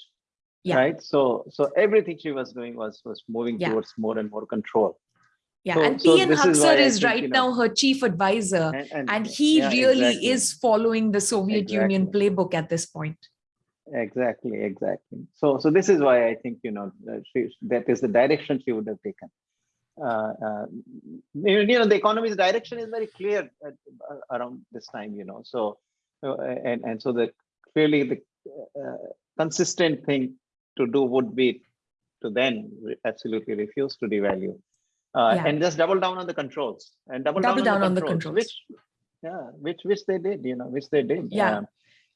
yeah. right so so everything she was doing was was moving yeah. towards more and more control yeah, so, and so P.N. Haksar is, is right you know, now her chief advisor, and, and, and he yeah, really exactly. is following the Soviet exactly. Union playbook at this point. Exactly, exactly. So, so this is why I think you know she, that is the direction she would have taken. Uh, uh, you know the economy's direction is very clear at, uh, around this time you know so and and so the clearly the consistent thing to do would be to then absolutely refuse to devalue. Uh, yeah. and just double down on the controls and double, double down, down, on, the, controls, the controls, which yeah which which they did you know which they did. Yeah. Um,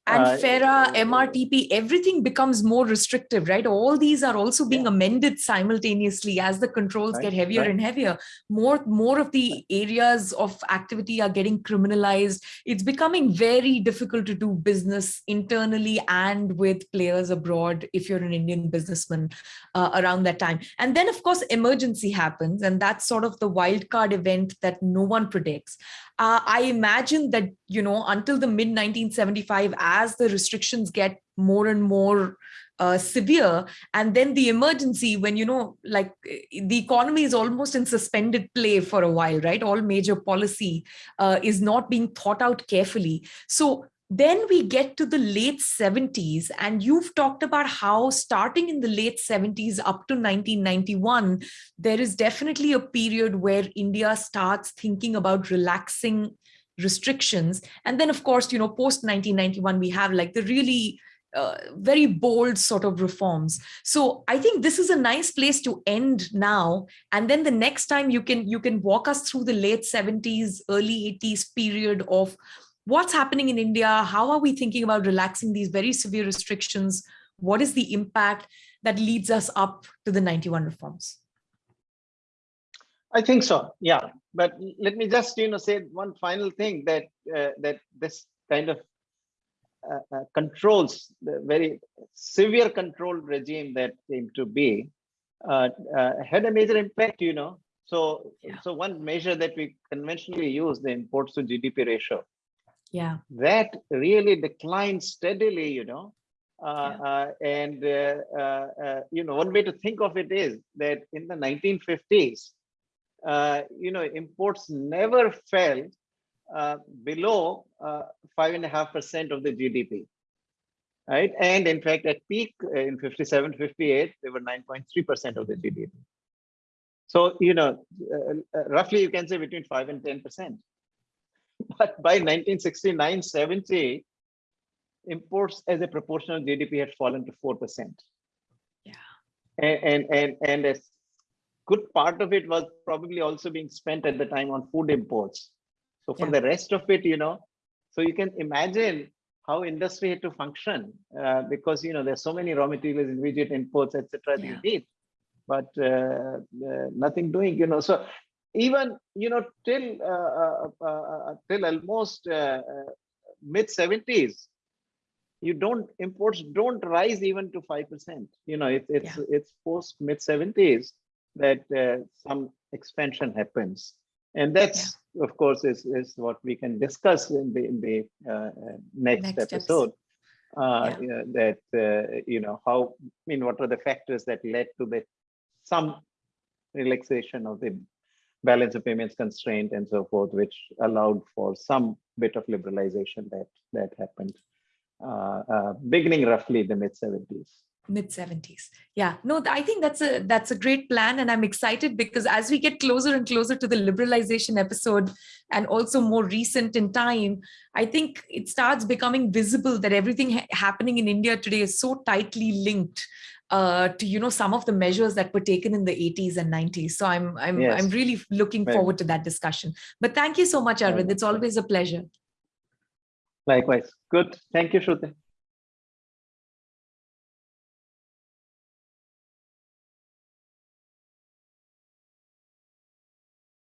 and uh, FERA, MRTP, everything becomes more restrictive, right? All these are also being yeah. amended simultaneously as the controls right, get heavier right. and heavier. More, more of the areas of activity are getting criminalized. It's becoming very difficult to do business internally and with players abroad if you're an Indian businessman uh, around that time. And then, of course, emergency happens, and that's sort of the wildcard event that no one predicts uh, I imagine that, you know, until the mid 1975, as the restrictions get more and more uh, severe, and then the emergency when, you know, like the economy is almost in suspended play for a while, right? All major policy uh, is not being thought out carefully. So then we get to the late 70s and you've talked about how starting in the late 70s up to 1991 there is definitely a period where india starts thinking about relaxing restrictions. And then, of course, you know, post 1991, we have like the really uh, very bold sort of reforms. So I think this is a nice place to end now. And then the next time you can you can walk us through the late 70s, early 80s period of what's happening in India. How are we thinking about relaxing these very severe restrictions? What is the impact that leads us up to the 91 reforms? I think so. Yeah, but let me just you know say one final thing that uh, that this kind of uh, uh, controls, the very severe control regime that came to be, uh, had a major impact, you know. So, yeah. so one measure that we conventionally use, the imports to GDP ratio, yeah, that really declined steadily, you know. Uh, yeah. uh, and uh, you know, one way to think of it is that in the 1950s, you know, imports never fell uh, below uh, five and a half percent of the GDP, right? And in fact, at peak uh, in 57, 58, they were 9.3 percent of the GDP. So you know, roughly you can say between five and 10 percent. But by 1969, 70, imports as a proportional GDP had fallen to four percent. Yeah, and and and and a good part of it was probably also being spent at the time on food imports so for yeah. the rest of it, you know, so you can imagine how industry had to function uh, because, you know, there's so many raw materials, immediate inputs, etc. Yeah. you need, but uh, uh, nothing doing, you know, so even, you know, till, uh, uh, uh, till almost mid 70s, you don't imports don't rise even to 5%. You know, it, it's, yeah. it's post mid 70s that some expansion happens. And that's of course, is, is what we can discuss in the, in the uh, next, next, episode. Uh, yeah. that, uh, you know, how, I mean, what are the factors that led to the some relaxation of the balance of payments constraint and so forth, which allowed for some bit of liberalization that that happened uh, uh, beginning roughly in the mid 70s mid 70s yeah no i think that's a that's a great plan and i'm excited because as we get closer and closer to the liberalization episode and also more recent in time i think it starts becoming visible that everything ha happening in india today is so tightly linked uh, to you know some of the measures that were taken in the 80s and 90s so i'm i'm yes. i'm really looking right. forward to that discussion. But thank you so much arvind. It's always a pleasure. Likewise. Good. Thank you shruti